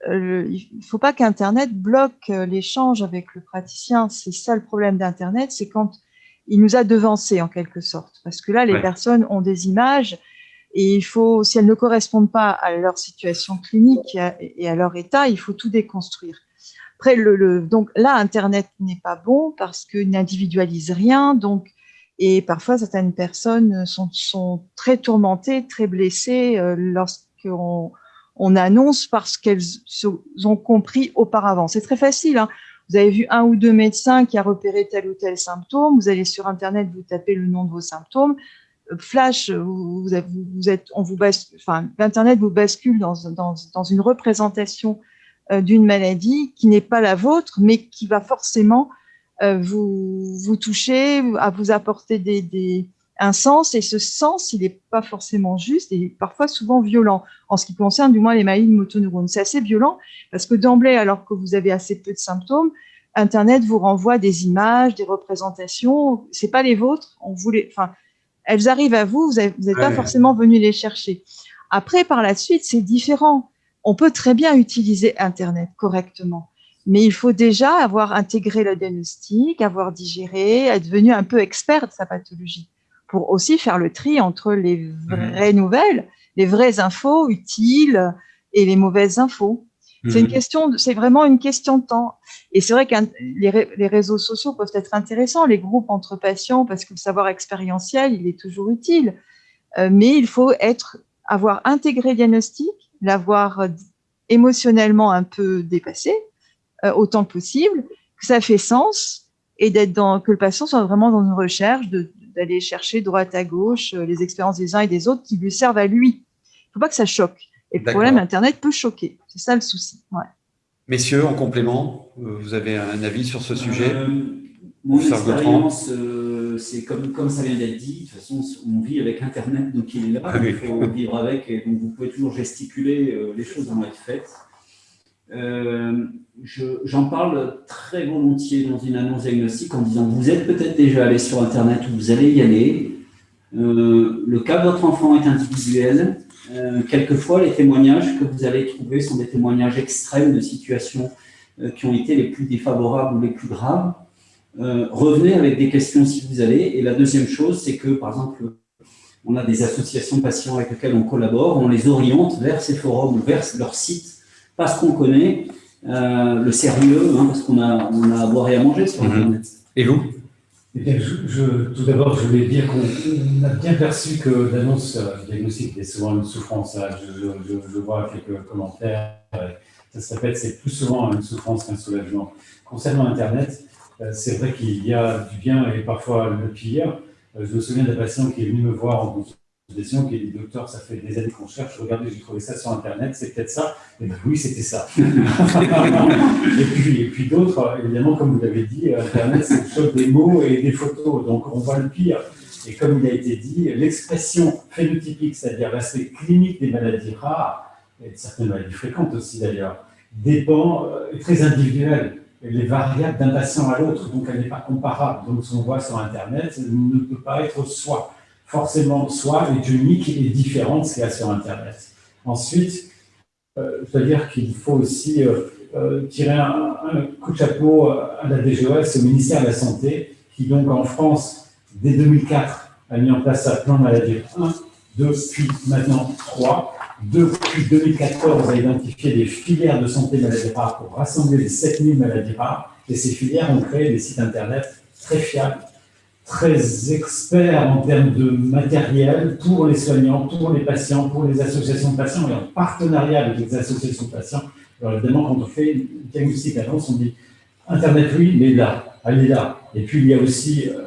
Euh, il ne faut pas qu'Internet bloque l'échange avec le praticien. C'est ça le problème d'Internet, c'est quand il nous a devancés en quelque sorte. Parce que là, les personnes ont des images et il faut, si elles ne correspondent pas à leur situation clinique et à leur état, il faut tout déconstruire. Après, le, donc là, Internet n'est pas bon parce qu'il n'individualise rien. Donc, et parfois, certaines personnes sont, très tourmentées, très blessées euh, lorsqu'on on annonce parce qu'elles ont compris auparavant. C'est très facile. Hein. Vous avez vu un ou deux médecins qui a repéré tel ou tel symptôme. Vous allez sur Internet, vous tapez le nom de vos symptômes. Euh, flash, vous, vous êtes, on vous enfin, Internet vous bascule dans, dans, dans une représentation d'une maladie qui n'est pas la vôtre, mais qui va forcément euh, vous, vous toucher, à vous apporter des, un sens, et ce sens, il n'est pas forcément juste et parfois souvent violent, en ce qui concerne du moins les maladies de motoneurones. C'est assez violent parce que d'emblée, alors que vous avez assez peu de symptômes, Internet vous renvoie des images, des représentations, c'est pas les vôtres, on voulait, enfin, elles arrivent à vous, vous n'êtes pas forcément venu les chercher. Après, par la suite, c'est différent on peut très bien utiliser Internet correctement, mais il faut déjà avoir intégré le diagnostic, avoir digéré, être devenu un peu expert de sa pathologie, pour aussi faire le tri entre les vraies nouvelles, les vraies infos utiles et les mauvaises infos. C'est une mhm. question, c'est vraiment une question de temps. Et c'est vrai que les, réseaux sociaux peuvent être intéressants, les groupes entre patients, parce que le savoir expérientiel, il est toujours utile. Euh, mais il faut être, avoir intégré le diagnostic, l'avoir euh, émotionnellement un peu dépassé, euh, autant que possible, que ça fait sens et d'être dans, que le patient soit vraiment dans une recherche, d'aller chercher droite à gauche euh, les expériences des uns et des autres qui lui servent à lui. Il ne faut pas que ça choque. Et le problème, Internet peut choquer. C'est ça le souci. Messieurs, en complément, vous avez un avis sur ce sujet? Mon expérience, c'est comme, comme ça vient d'être dit, de toute façon, on vit avec Internet, donc il est là, ah il faut vivre avec, et donc vous pouvez toujours gesticuler, euh, les choses vont être faites. Euh, j'en parle très volontiers dans une annonce diagnostique en disant vous êtes peut-être déjà allé sur Internet ou vous allez y aller. Euh, le cas de votre enfant est individuel. quelquefois, les témoignages que vous allez trouver sont des témoignages extrêmes de situations qui ont été les plus défavorables ou les plus graves. Euh, revenez avec des questions si vous allez. Et la deuxième chose, c'est que, par exemple, on a des associations patients avec lesquelles on collabore, on les oriente vers ces forums ou vers leur site parce qu'on connaît euh, le sérieux, hein, parce qu'on a, on a à boire et à manger sur mhm. Internet. Et vous? Eh je, Tout d'abord, je voulais dire qu'on a bien perçu que l'annonce euh, diagnostic est souvent une souffrance. Je, je, vois quelques commentaires. Ça se répète, c'est plus souvent une souffrance qu'un soulagement. Concernant Internet, c'est vrai qu'il y a du bien et parfois le pire. Je me souviens d'un patient qui est venu me voir en consultation qui a dit Docteur, ça fait des années qu'on cherche, regardez, j'ai trouvé ça sur Internet, c'est peut-être ça Et bien oui, c'était ça. et puis, d'autres, évidemment, comme vous l'avez dit, Internet, c'est choc des mots et des photos, donc on voit le pire. Et comme il a été dit, l'expression phénotypique, c'est-à-dire l'aspect clinique des maladies rares, et de certaines maladies fréquentes aussi d'ailleurs, dépend, est très individuelle les variables d'un patient à l'autre, donc elle n'est pas comparable. Donc, ce qu'on voit sur Internet ne peut pas être soi. Forcément, soi est unique et différent de ce qu'il y a sur Internet. Ensuite, euh, je dois dire qu'il faut aussi euh, euh, tirer un, coup de chapeau à la DGOS, au ministère de la Santé, qui donc en France, dès 2004, a mis en place sa plan maladie 1, 2, puis maintenant 3, depuis 2014, a identifié des filières de santé maladies rares pour rassembler les 7000 maladies rares. Et ces filières ont créé des sites Internet très fiables, très experts en termes de matériel pour les soignants, pour les patients, pour les associations de patients et en partenariat avec les associations de patients. Alors évidemment, quand on fait une diagnostic annonce, on dit Internet, oui, mais là, est là. Et puis il y a aussi euh,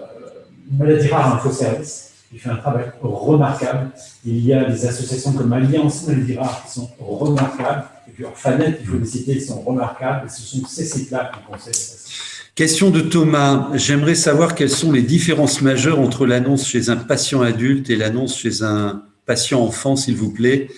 Maladies rares info service il fait un travail remarquable. Il y a des associations comme Alliance Maldiras qui sont remarquables. Et puis Orphanet, il faut les citer, sont remarquables. Et ce sont ces sites-là qui conseillent Question de Thomas. J'aimerais savoir quelles sont les différences majeures entre l'annonce chez un patient adulte et l'annonce chez un patient enfant, s'il vous plaît,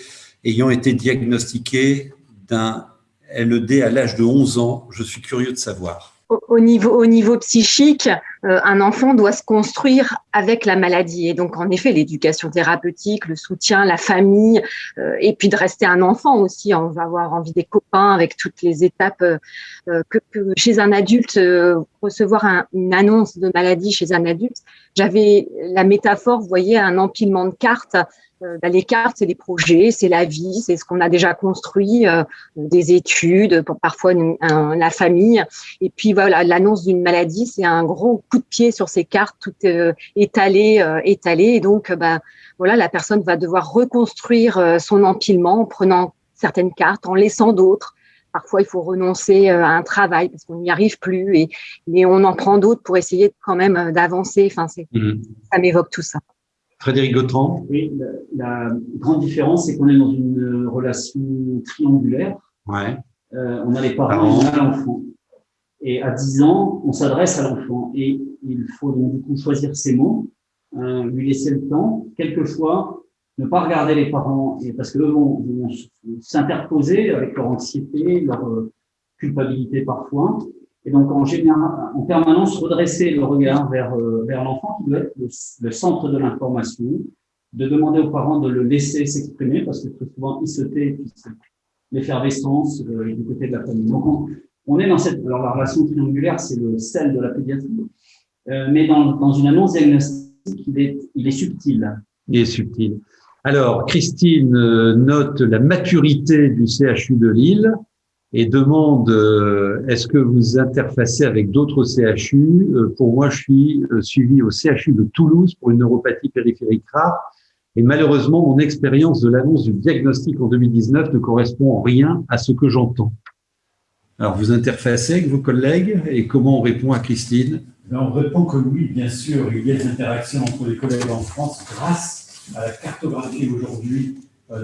ayant été diagnostiqué d'un LED à l'âge de 11 ans. Je suis curieux de savoir au niveau, au niveau psychique, euh, un enfant doit se construire avec la maladie. Et donc, en effet, l'éducation thérapeutique, le soutien, la famille, euh, et puis de rester un enfant aussi. On va avoir envie des copains avec toutes les étapes euh, que, que, chez un adulte, recevoir un, une annonce de maladie chez un adulte. J'avais la métaphore, vous voyez, un empilement de cartes euh, bah, les cartes, c'est les projets, c'est la vie, c'est ce qu'on a déjà construit, euh, des études, parfois la famille. Et puis voilà, l'annonce d'une maladie, c'est un gros coup de pied sur ces cartes, tout euh, étalé, étalé. Et donc, bah, voilà, la personne va devoir reconstruire son empilement en prenant certaines cartes, en laissant d'autres. Parfois, il faut renoncer à un travail parce qu'on n'y arrive plus, et, mais on en prend d'autres pour essayer quand même d'avancer. Enfin, mmh. ça m'évoque tout ça. Frédéric Gautran Oui, la, grande différence, c'est qu'on est dans une relation triangulaire. Ouais. Euh, on a les parents, on a l'enfant. Et à 10 ans, on s'adresse à l'enfant. Et il faut donc du coup choisir ses mots, euh, lui laisser le temps, quelquefois ne pas regarder les parents, et parce qu'eux vont, vont s'interposer avec leur anxiété, leur euh, culpabilité parfois, et donc, en, général, en permanence, redresser le regard vers, euh, vers l'enfant qui doit être le, centre de l'information, de demander aux parents de le laisser s'exprimer parce que très souvent, il se tait, puis l'effervescence euh, du côté de la famille. Donc, on, est dans cette, alors la relation triangulaire, c'est le sel de la pédiatrie, euh, mais dans, dans une annonce diagnostique, il est, il est subtil. Il est subtil. Alors, Christine note la maturité du CHU de Lille et demande euh, est-ce que vous interfacez avec d'autres CHU euh, Pour moi, je suis euh, suivi au CHU de Toulouse pour une neuropathie périphérique rare. Et malheureusement, mon expérience de l'annonce du diagnostic en 2019 ne correspond en rien à ce que j'entends. Alors, vous interfacez avec vos collègues et comment on répond à Christine? Ben, On répond que oui, bien sûr, il y a des interactions entre les collègues en France grâce à la cartographie aujourd'hui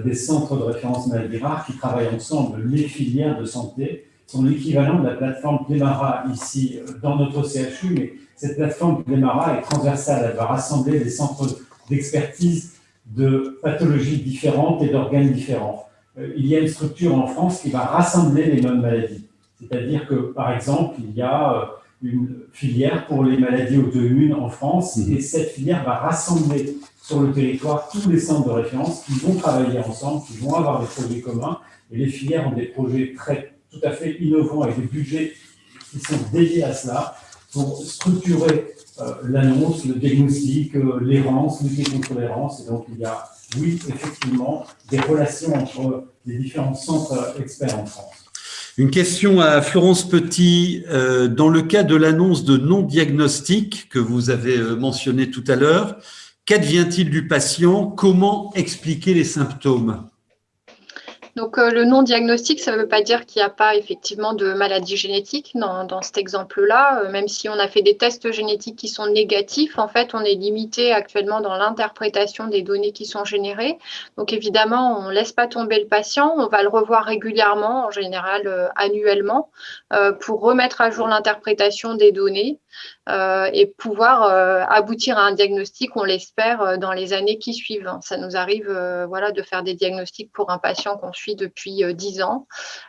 des centres de référence maladies rares qui travaillent ensemble. Les filières de santé sont l'équivalent de la plateforme Plémara ici euh, dans notre CHU, mais cette plateforme Plémara est transversale. Elle va rassembler des centres d'expertise de pathologies différentes et d'organes différents. Euh, il y a une structure en France qui va rassembler les mêmes maladies. C'est-à-dire que, par exemple, il y a une filière pour les maladies auto-immunes en France, mmh. et cette filière va rassembler sur le territoire tous les centres de référence qui vont travailler ensemble, qui vont avoir des projets communs. Et les filières ont des projets très, tout à fait innovants avec des budgets qui sont dédiés à cela pour structurer euh, l'annonce, le diagnostic, euh, l'errance, lutter contre l'errance. Et donc, il y a, oui, effectivement, des relations entre les différents centres experts en France. Une question à Florence Petit. Euh, dans le cas de l'annonce de non-diagnostic que vous avez mentionné tout à l'heure, Qu'advient-il du patient? Comment expliquer les symptômes? Donc, euh, le non-diagnostic, ça ne veut pas dire qu'il n'y a pas effectivement de maladie génétique dans, cet exemple-là. Euh, même si on a fait des tests génétiques qui sont négatifs, en fait, on est limité actuellement dans l'interprétation des données qui sont générées. Donc, évidemment, on ne laisse pas tomber le patient. On va le revoir régulièrement, en général euh, annuellement, pour remettre à jour l'interprétation des données et pouvoir aboutir à un diagnostic, on l'espère, dans les années qui suivent. Ça nous arrive de faire des diagnostics pour un patient qu'on depuis euh, dix ans,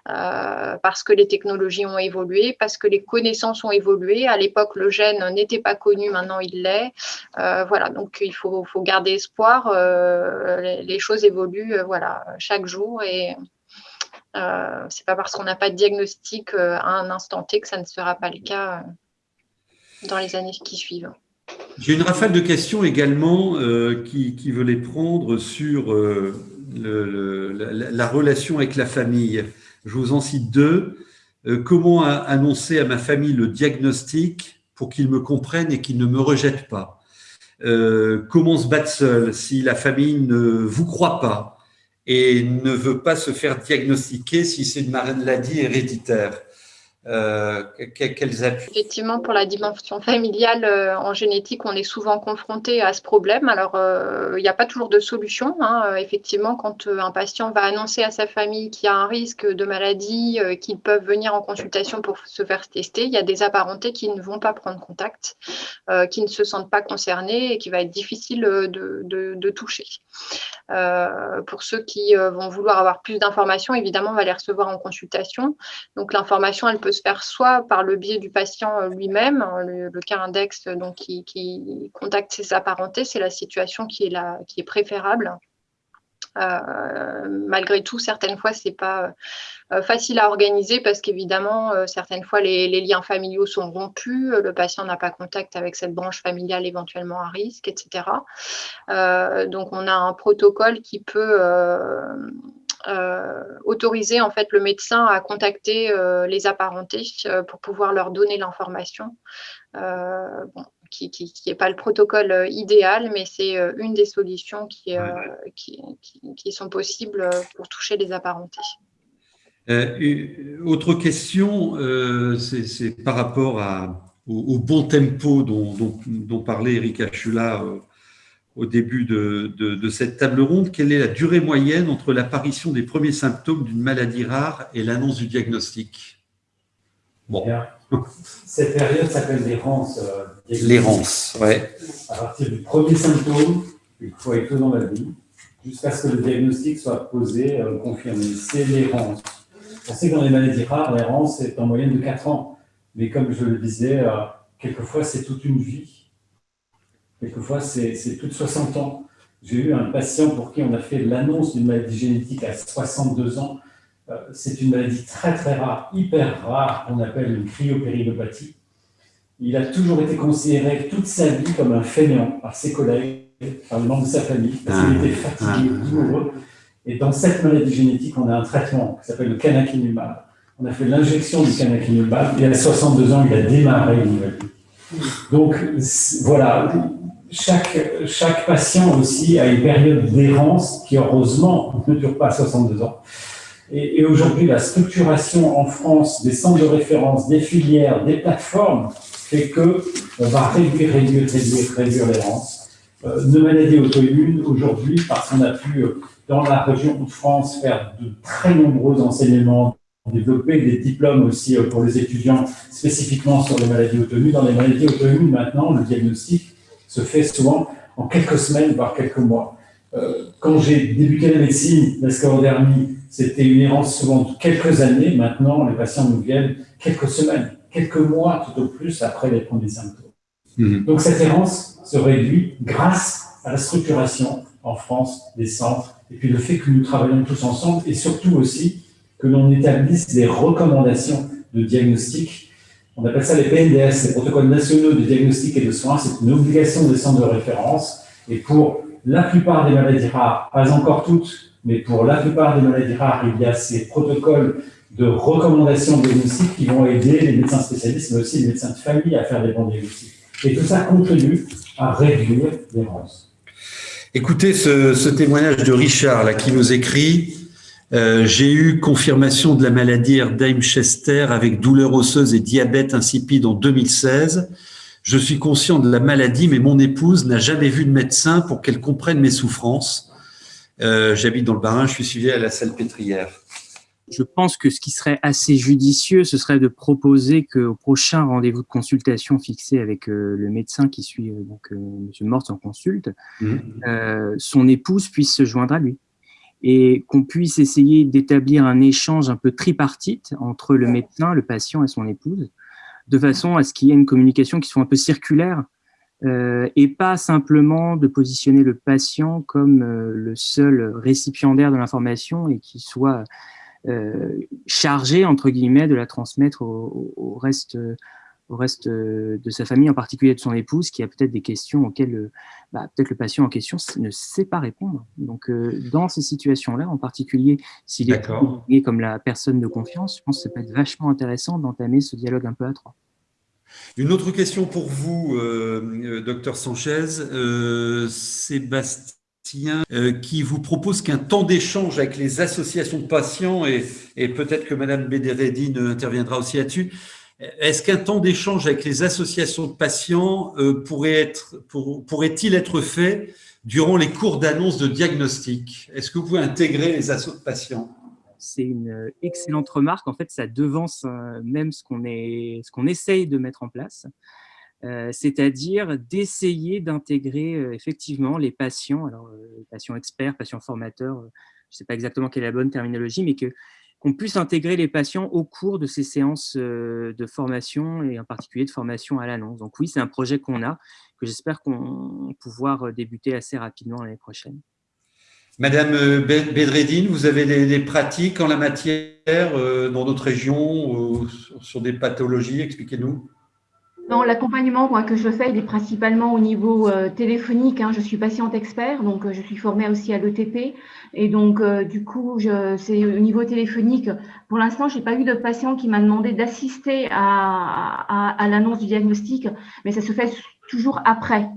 euh, parce que les technologies ont évolué, parce que les connaissances ont évolué. À l'époque, le gène n'était pas connu, maintenant il l'est. Euh, voilà, donc il faut, garder espoir. Les, choses évoluent voilà, chaque jour et c'est pas parce qu'on n'a pas de diagnostic à un instant T que ça ne sera pas le cas dans les années qui suivent. J'ai une rafale de questions également qui, qui, veut les prendre sur la, relation avec la famille. Je vous en cite deux. Euh, comment annoncer à ma famille le diagnostic pour qu'ils me comprennent et qu'ils ne me rejettent pas? Euh, Comment se battre seul si la famille ne vous croit pas et ne veut pas se faire diagnostiquer si c'est une maladie héréditaire? Euh, quels Effectivement, pour la dimension familiale euh, en génétique, on est souvent confronté à ce problème. Alors, euh, il n'y a pas toujours de solution. Hein. Effectivement, quand un patient va annoncer à sa famille qu'il y a un risque de maladie, qu'ils peuvent venir en consultation pour se faire tester, il y a des apparentés qui ne vont pas prendre contact, qui ne se sentent pas concernés et qui va être difficile de toucher. pour ceux qui vont vouloir avoir plus d'informations, évidemment, on va les recevoir en consultation. Donc, l'information, elle peut se faire soit par le biais du patient euh, lui-même, hein, le, cas index donc, qui, contacte ses apparentés, c'est la situation qui est, la, qui est préférable. Euh, malgré tout, certaines fois, ce n'est pas euh, facile à organiser parce qu'évidemment, certaines fois, les, liens familiaux sont rompus, le patient n'a pas contact avec cette branche familiale éventuellement à risque, etc. donc, on a un protocole qui peut euh, autoriser en fait le médecin à contacter euh, les apparentés euh, pour pouvoir leur donner l'information. qui n'est pas le protocole idéal, mais c'est une des solutions qui, qui, sont possibles pour toucher les apparentés. autre question, c'est par rapport à, au, bon tempo dont, dont, parlait Erika Chula au début de, cette table ronde, quelle est la durée moyenne entre l'apparition des premiers symptômes d'une maladie rare et l'annonce du diagnostic? Bon. Cette période s'appelle l'errance. Euh, l'errance, oui. À partir du premier symptôme, il faut être dans la vie, jusqu'à ce que le diagnostic soit posé, euh, confirmé. C'est l'errance. On sait que dans les maladies rares, l'errance est en moyenne de 4 ans. Mais comme je le disais, euh, quelquefois, c'est toute une vie. Quelquefois, c'est plus de 60 ans. J'ai eu un patient pour qui on a fait l'annonce d'une maladie génétique à 62 ans. Euh, c'est une maladie très très rare, hyper rare, qu'on appelle une cryopéridopathie. Il a toujours été considéré toute sa vie comme un fainéant par ses collègues, par les membres de sa famille, parce qu'il était fatigué, ah. douloureux. Et dans cette maladie génétique, on a un traitement qui s'appelle le canakinumab. On a fait l'injection du canakinumab et à 62 ans, il a démarré une nouvelle vie. Donc voilà, chaque, chaque patient aussi a une période d'errance qui, heureusement, ne dure pas 62 ans. Et, aujourd'hui, la structuration en France des centres de référence, des filières, des plateformes, fait qu'on va réduire, réduire, réduire, réduire l'errance. Euh, maladies auto-immunes, aujourd'hui, parce qu'on a pu, euh, dans la région de France, faire de très nombreux enseignements, développer des diplômes aussi euh, pour les étudiants spécifiquement sur les maladies auto-immunes. Dans les maladies auto-immunes, maintenant, le diagnostic se fait souvent en quelques semaines, voire quelques mois. Euh, quand j'ai débuté la médecine, la sclérodermie, c'était une errance souvent de quelques années. Maintenant, les patients nous viennent quelques semaines, quelques mois tout au plus après les premiers symptômes. Mhm. Donc cette errance se réduit grâce à la structuration en France des centres et puis le fait que nous travaillons tous ensemble et surtout aussi que l'on établisse des recommandations de diagnostic on appelle ça les PNDS, les protocoles nationaux de diagnostic et de soins. C'est une obligation des centres de référence. Et pour la plupart des maladies rares, pas encore toutes, mais pour la plupart des maladies rares, il y a ces protocoles de recommandation de diagnostic qui vont aider les médecins spécialistes, mais aussi les médecins de famille à faire des bons diagnostics. Et tout ça contribue à réduire l'errance. Écoutez ce, témoignage de Richard là, qui nous écrit Euh, j'ai eu confirmation de la maladie Erdheim-Chester avec douleur osseuse et diabète insipide en 2016. Je suis conscient de la maladie, mais mon épouse n'a jamais vu de médecin pour qu'elle comprenne mes souffrances. Euh, j'habite dans le Barin, je suis suivi à la salle pétrière. Je pense que ce qui serait assez judicieux, ce serait de proposer qu'au prochain rendez-vous de consultation fixé avec euh, le médecin qui suit donc M. Morse en consulte, mmh. son épouse puisse se joindre à lui et qu'on puisse essayer d'établir un échange un peu tripartite entre le médecin, le patient et son épouse, de façon à ce qu'il y ait une communication qui soit un peu circulaire euh, et pas simplement de positionner le patient comme euh, le seul récipiendaire de l'information et qui soit euh, chargé, entre guillemets, de la transmettre au, au reste au reste euh, de sa famille, en particulier de son épouse, qui a peut-être des questions auxquelles euh, bah, peut-être le patient en question ne sait pas répondre. Donc, euh, dans ces situations-là, en particulier s'il est comme la personne de confiance, je pense que ça peut être vachement intéressant d'entamer ce dialogue un peu à trois. Une autre question pour vous, docteur Sanchez. Sébastien, qui vous propose qu'un temps d'échange avec les associations de patients, et, et peut-être que Madame Bédéredine interviendra aussi là-dessus, est-ce qu'un temps d'échange avec les associations de patients euh, pourrait être, pourrait-il être fait durant les cours d'annonce de diagnostic? Est-ce que vous pouvez intégrer les associations de patients? C'est une euh, excellente remarque. En fait, ça devance euh, même ce qu'on qu'on essaye de mettre en place. c'est-à-dire d'essayer d'intégrer effectivement les patients, alors patients experts, patients formateurs, je ne sais pas exactement quelle est la bonne terminologie, mais que qu'on puisse intégrer les patients au cours de ces séances euh, de formation et en particulier de formation à l'annonce. Donc oui, c'est un projet qu'on a, que j'espère qu'on pouvoir euh, débuter assez rapidement l'année prochaine. Madame euh, Bedreddine, vous avez des, pratiques en la matière dans notre région sur des pathologies? Expliquez-nous. L'accompagnement que je fais, il est principalement au niveau euh, téléphonique. Hein. Je suis patiente expert, donc euh, je suis formée aussi à l'ETP. Et donc, euh, du coup, c'est au niveau téléphonique. Pour l'instant, je n'ai pas eu de patient qui m'a demandé d'assister à l'annonce du diagnostic, mais ça se fait toujours après.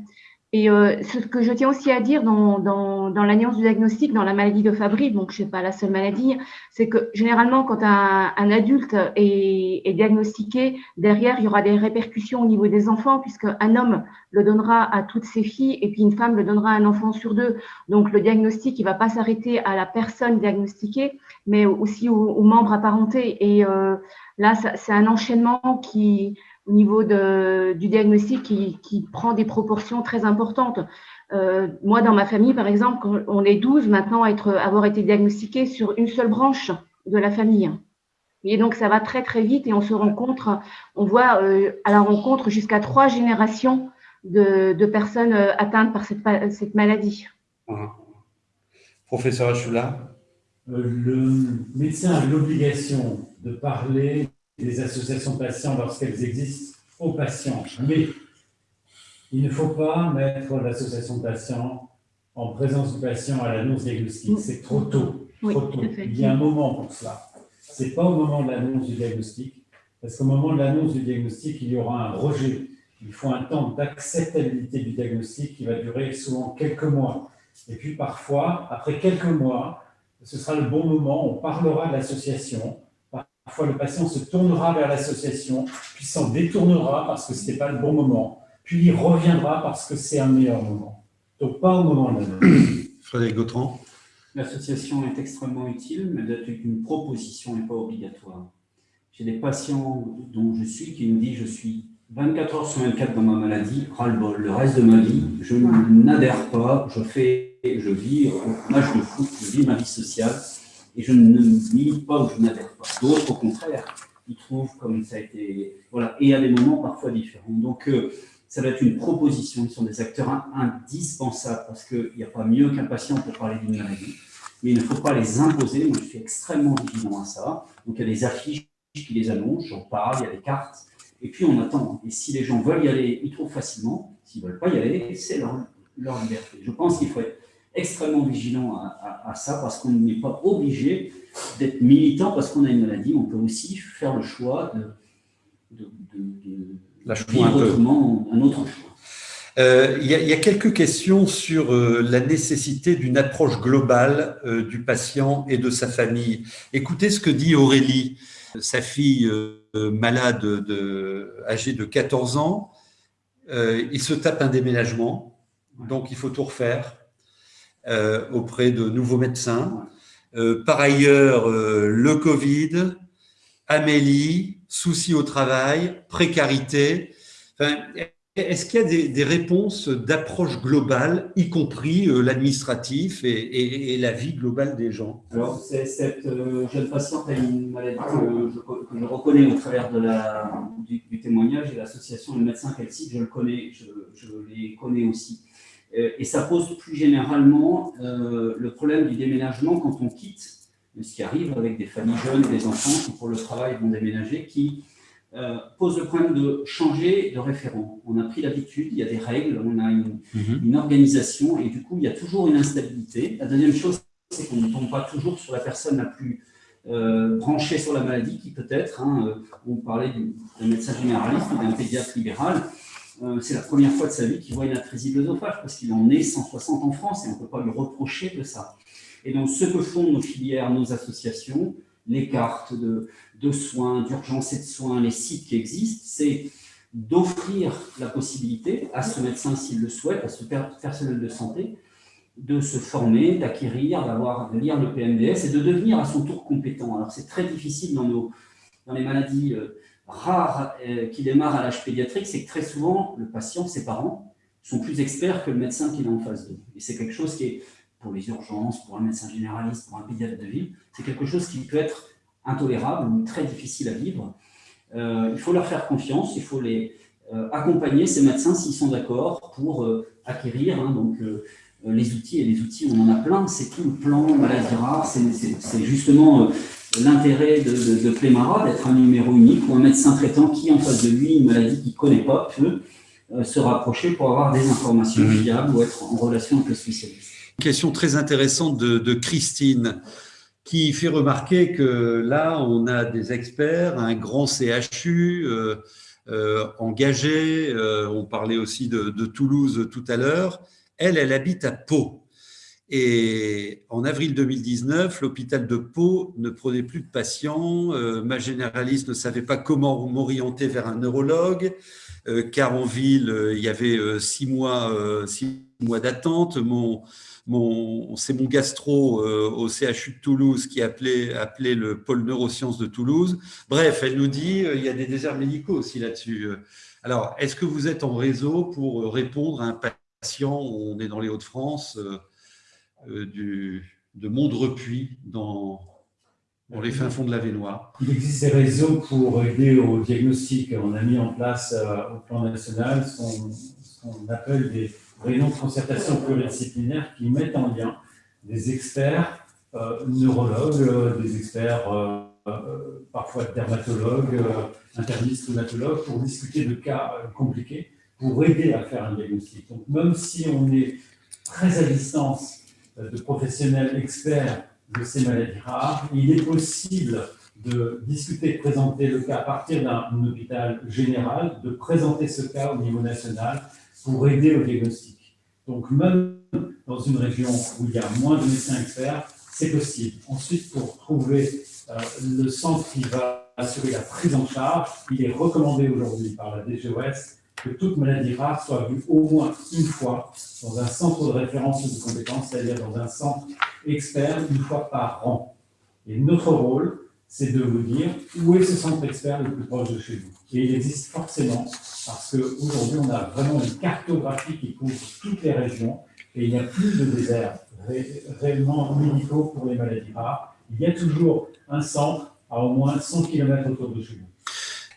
Et euh, ce que je tiens aussi à dire dans, dans, l'alliance du diagnostic, dans la maladie de Fabry, donc je sais pas la seule maladie, c'est que généralement quand un, adulte est, diagnostiqué, derrière il y aura des répercussions au niveau des enfants, puisque un homme le donnera à toutes ses filles et puis une femme le donnera à un enfant sur deux. Donc le diagnostic, il va pas s'arrêter à la personne diagnostiquée, mais aussi aux, aux membres apparentés. Et euh, là, c'est un enchaînement qui au niveau de, du diagnostic qui, qui, prend des proportions très importantes. Euh, moi, dans ma famille, par exemple, on est 12 maintenant à être, avoir été diagnostiqués sur une seule branche de la famille. Et donc, ça va très, très vite et on se rencontre, on voit euh, à la rencontre jusqu'à trois générations de, de personnes euh, atteintes par cette, cette maladie. Uh-huh. Professeur Achula? Euh, Le médecin a l'obligation de parler des associations de patients lorsqu'elles existent aux patients. Mais il ne faut pas mettre l'association de patients en présence du patient à l'annonce diagnostique. C'est trop tôt. trop tôt. Il y a un moment pour cela. Ce n'est pas au moment de l'annonce du diagnostic, parce qu'au moment de l'annonce du diagnostic, il y aura un rejet. Il faut un temps d'acceptabilité du diagnostic qui va durer souvent quelques mois. Et puis parfois, après quelques mois, ce sera le bon moment, on parlera de l'association, Parfois, le patient se tournera vers l'association, puis s'en détournera parce que ce n'était pas le bon moment, puis il reviendra parce que c'est un meilleur moment. Donc, pas au moment de la Frédéric Gautran. L'association est extrêmement utile, mais elle est une proposition et pas obligatoire. J'ai des patients dont je suis qui me disent je suis 24 heures sur 24 dans ma maladie, ras-le-bol, le reste de ma vie, je n'adhère pas, je fais, je vis match de foot, je vis ma vie sociale, et je ne milite pas ou je n'adhère pas. D'autres, au contraire, ils trouvent comme ça a été... Voilà, et à des moments parfois différents. Donc, euh, ça va être une proposition. Ils sont des acteurs indispensables parce qu'il n'y a pas mieux qu'un patient pour parler d'une maladie. Mais il ne faut pas les imposer. Moi, je suis extrêmement vigilant à ça. Donc, il y a des affiches qui les annoncent, j'en parle, il y a des cartes. Et puis, on attend. Et si les gens veulent y aller, ils trouvent facilement. S'ils ne veulent pas y aller, c'est leur, leur liberté. Je pense qu'il faut être extrêmement vigilant à, ça parce qu'on n'est pas obligé d'être militant parce qu'on a une maladie. On peut aussi faire le choix de, de, de, vivre autrement un autre choix. Euh, il, y a, quelques questions sur euh, la nécessité d'une approche globale euh, du patient et de sa famille. Écoutez ce que dit Aurélie, sa fille malade de, âgée de 14 ans. il se tape un déménagement, donc il faut tout refaire auprès de nouveaux médecins. par ailleurs, le Covid, Amélie, soucis au travail, précarité. Est-ce qu'il y a des, réponses d'approche globale, y compris euh, l'administratif et, la vie globale des gens? Alors, cette euh, jeune patiente a une maladie que je, reconnais au travers de la, du, témoignage et l'association de médecins qu'elle cite, je le connais, je, les connais aussi. Euh, et ça pose plus généralement le problème du déménagement quand on quitte, ce qui arrive avec des familles jeunes, des enfants qui pour le travail vont déménager, qui euh, pose le problème de changer de référent. On a pris l'habitude, il y a des règles, on a une, mhm. organisation et du coup, il y a toujours une instabilité. La deuxième chose, c'est qu'on ne tombe pas toujours sur la personne la plus euh, branchée sur la maladie, qui peut-être, hein, euh, on parlait d'un médecin généraliste ou d'un pédiatre libéral, c'est la première fois de sa vie qu'il voit une atrésie de parce qu'il en est 160 en France et on ne peut pas lui reprocher de ça. Et donc, ce que font nos filières, nos associations, les cartes de, de soins, d'urgence et de soins, les sites qui existent, c'est d'offrir la possibilité à ce médecin, s'il le souhaite, à ce personnel de santé, de se former, d'acquérir, d'avoir, de lire le PMDS et de devenir à son tour compétent. Alors c'est très difficile dans, nos, dans les maladies euh, rares euh, qui démarrent à l'âge pédiatrique, c'est que très souvent, le patient, ses parents, sont plus experts que le médecin qui est en face d'eux. Et c'est quelque chose qui est, pour les urgences, pour un médecin généraliste, pour un pédiatre de ville, c'est quelque chose qui peut être intolérable ou très difficile à vivre. Euh, il faut leur faire confiance, il faut les euh, accompagner, ces médecins, s'ils sont d'accord, pour euh, acquérir hein, donc, les outils. Et les outils, on en a plein, c'est tout le plan maladie rare, c'est justement l'intérêt de, de, Plémara d'être un numéro unique ou un médecin traitant qui, en face de lui, une maladie qu'il ne connaît pas, peut se rapprocher pour avoir des informations mmh. fiables ou être en relation avec le spécialiste. Question très intéressante de, de Christine qui fait remarquer que là, on a des experts, un grand CHU euh, euh, engagé, euh, on parlait aussi de, Toulouse tout à l'heure, elle, elle habite à Pau. Et en avril 2019, l'hôpital de Pau ne prenait plus de patients, ma généraliste ne savait pas comment m'orienter vers un neurologue, car en ville, il y avait six mois, six mois d'attente, mon c'est mon gastro euh, au CHU de Toulouse qui appelait, appelé le pôle neurosciences de Toulouse. Bref, elle nous dit euh, il y a des déserts médicaux aussi là-dessus. Alors, est-ce que vous êtes en réseau pour répondre à un patient, on est dans les Hauts-de-France, euh, de Mondrepuis, dans, les fins fonds de la Vénois Il existe des réseaux pour aider au diagnostic. On a mis en place au plan national ce qu'on appelle des réunions de concertation pluridisciplinaire qui mettent en lien des experts euh, neurologues, euh, des experts euh, parfois dermatologues, internistes, pour discuter de cas compliqués, pour aider à faire un diagnostic. Donc même si on est très à distance de professionnels experts de ces maladies rares, il est possible de discuter, de présenter le cas à partir d'un hôpital général, de présenter ce cas au niveau national pour aider au diagnostic. Donc, même dans une région où il y a moins de médecins experts, c'est possible. Ensuite, pour trouver euh, le centre qui va assurer la prise en charge, il est recommandé aujourd'hui par la DGOS que toute maladie rare soit vue au moins une fois dans un centre de référence de compétences, c'est-à-dire dans un centre expert une fois par an. Et notre rôle, c'est de vous dire où est ce centre expert le plus proche de chez vous. Et il existe forcément, parce qu'aujourd'hui, on a vraiment une cartographie qui couvre toutes les régions, et il n'y a plus de déserts réellement médicaux pour les maladies rares. Il y a toujours un centre à au moins 100 km autour de chez vous.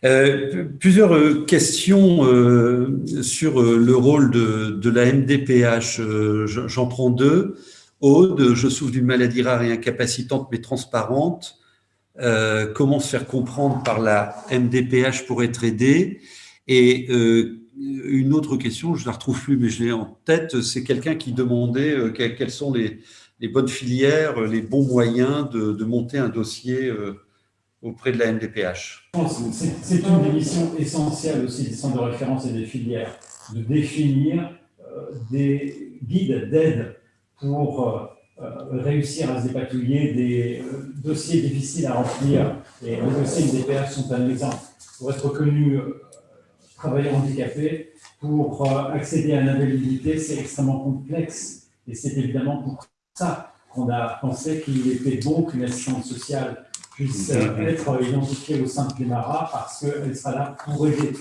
Euh, plusieurs euh, questions euh, sur le rôle de, de la MDPH. J'en prends deux. Aude, je souffre d'une maladie rare et incapacitante mais transparente. Euh, comment se faire comprendre par la MDPH pour être aidé. Et euh, une autre question, je ne la retrouve plus, mais je l'ai en tête, c'est quelqu'un qui demandait euh, quelles sont les, bonnes filières, les bons moyens de, monter un dossier auprès de la MDPH. C'est une des missions essentielles aussi des centres de référence et des filières. de définir des guides d'aide pour réussir à se dépatouiller des dossiers difficiles à remplir. Et les dossiers de DPH sont un exemple. Pour être reconnu travailleur handicapé, pour accéder à l'invalidité, c'est extrêmement complexe. Et c'est évidemment pour ça qu'on a pensé qu'il était bon qu'une assistante sociale puisse être identifiée au sein de Clémara parce qu'elle sera là pour aider.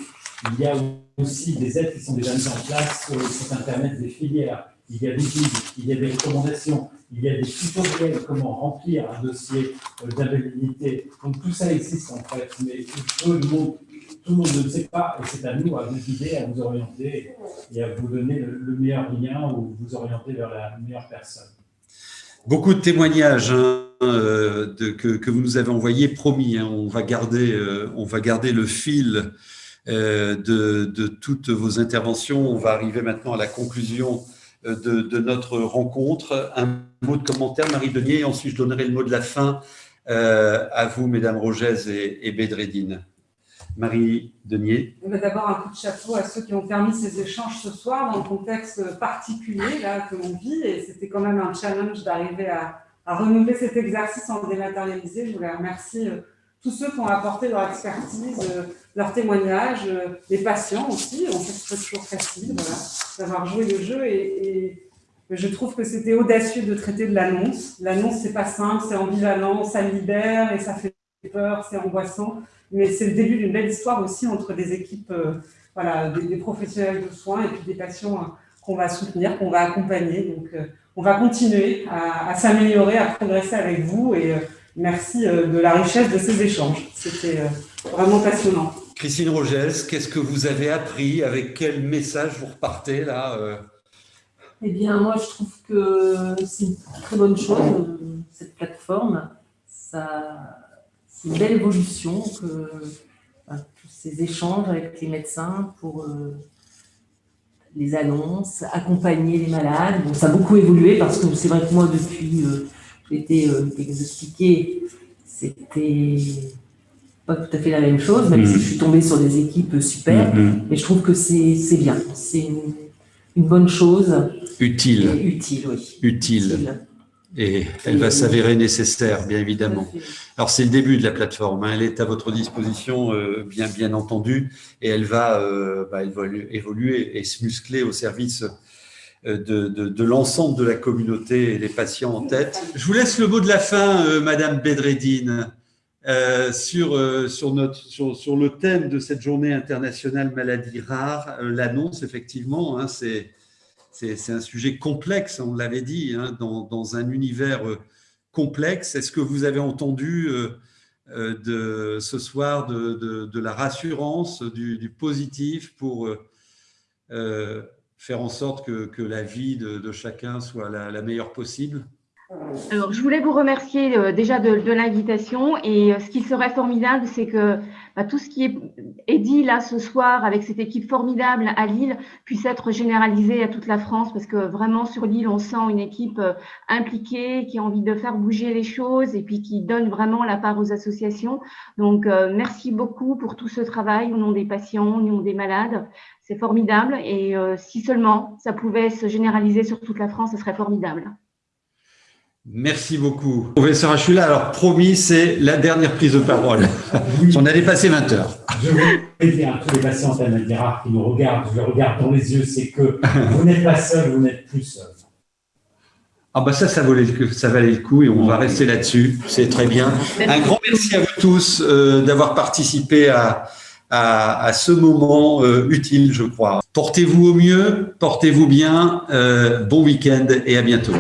Il y a aussi des aides qui sont déjà mises en place sur le site internet des filières. Il y a des guides, il y a des recommandations, il y a des tutoriels comment remplir un dossier d'invalidité. Donc tout ça existe en fait, mais tout le monde, tout le monde ne le sait pas et c'est à nous à vous guider, à vous orienter et à vous donner le, meilleur lien ou vous orienter vers la meilleure personne. Beaucoup de témoignages hein, euh, de, que, vous nous avez envoyés, promis, hein, on, va garder, euh, on va garder le fil euh, de, de, toutes vos interventions. On va arriver maintenant à la conclusion de, notre rencontre. Un mot de commentaire, Marie Denier, et ensuite je donnerai le mot de la fin à vous, Mesdames Rogez et, et Bédredine. Marie Denier. D'abord, un coup de chapeau à ceux qui ont permis ces échanges ce soir dans le contexte particulier là, que l'on vit. Et c'était quand même un challenge d'arriver à, renouveler cet exercice en dématérialisé. Je voulais remercier euh, tous ceux qui ont apporté leur expertise, euh, leur témoignage, euh, les patients aussi. On sait que c'est toujours facile d'avoir joué le jeu. Et, je trouve que c'était audacieux de traiter de l'annonce. L'annonce, c'est pas simple, c'est ambivalent, ça libère et ça fait peur, c'est angoissant mais c'est le début d'une belle histoire aussi entre des équipes, euh, voilà, des, professionnels de soins et puis des patients hein, qu'on va soutenir, qu'on va accompagner. Donc, euh, on va continuer à, s'améliorer, à progresser avec vous et euh, merci de la richesse de ces échanges. C'était vraiment passionnant. Christine Rogès, qu'est-ce que vous avez appris? Avec quel message vous repartez là Eh bien, moi, je trouve que c'est une très bonne chose, cette plateforme. Ça, c'est une belle évolution que tous ces échanges avec les médecins pour euh, les annonces, accompagner les malades. Bon, ça a beaucoup évolué parce que c'est vrai que moi, depuis que euh, j'ai été euh, diagnostiquée, c'était pas tout à fait la même chose, même si mm. je suis tombée sur des équipes super. Mm, mm. Mais je trouve que c'est bien. C'est une, bonne chose. Utile. utile, oui. Utile et elle va s'avérer nécessaire, bien évidemment. Alors, c'est le début de la plateforme. Hein. Elle est à votre disposition, euh, bien, entendu, et elle va, euh, bah, évoluer et se muscler au service euh, de, l'ensemble de la communauté et des patients en tête. Je vous laisse le mot de la fin, Madame Bedreddine, sur, le thème de cette journée internationale maladie rare. L'annonce, effectivement, hein, c'est un sujet complexe, on l'avait dit, hein, dans, un univers Est-ce que vous avez entendu euh, euh, de, ce soir de, la rassurance, du, positif pour faire en sorte que, la vie de, chacun soit la meilleure possible? Alors, je voulais vous remercier euh, déjà de, l'invitation et euh, ce qui serait formidable, c'est que bah, tout ce qui est, dit là ce soir avec cette équipe formidable à Lille puisse être généralisé à toute la France parce que vraiment sur Lille, on sent une équipe euh, impliquée qui a envie de faire bouger les choses et puis qui donne vraiment la part aux associations. Donc, merci beaucoup pour tout ce travail au nom des patients, au nom des malades. C'est formidable et si seulement ça pouvait se généraliser sur toute la France, ce serait formidable. Merci beaucoup. Professeur Achula, alors promis, c'est la dernière prise de parole. On a dépassé 20 heures. Je veux dire à tous les patients rares qui nous regardent, je les regarde dans les yeux, c'est que vous n'êtes pas seul, vous n'êtes plus seul. Ah bah ça, ça valait, ça valait le coup et on va rester là-dessus. C'est très bien. Un grand merci à vous tous euh, d'avoir participé à, à, ce moment euh, utile, je crois. Portez-vous au mieux, portez-vous bien, euh, bon week-end et à bientôt.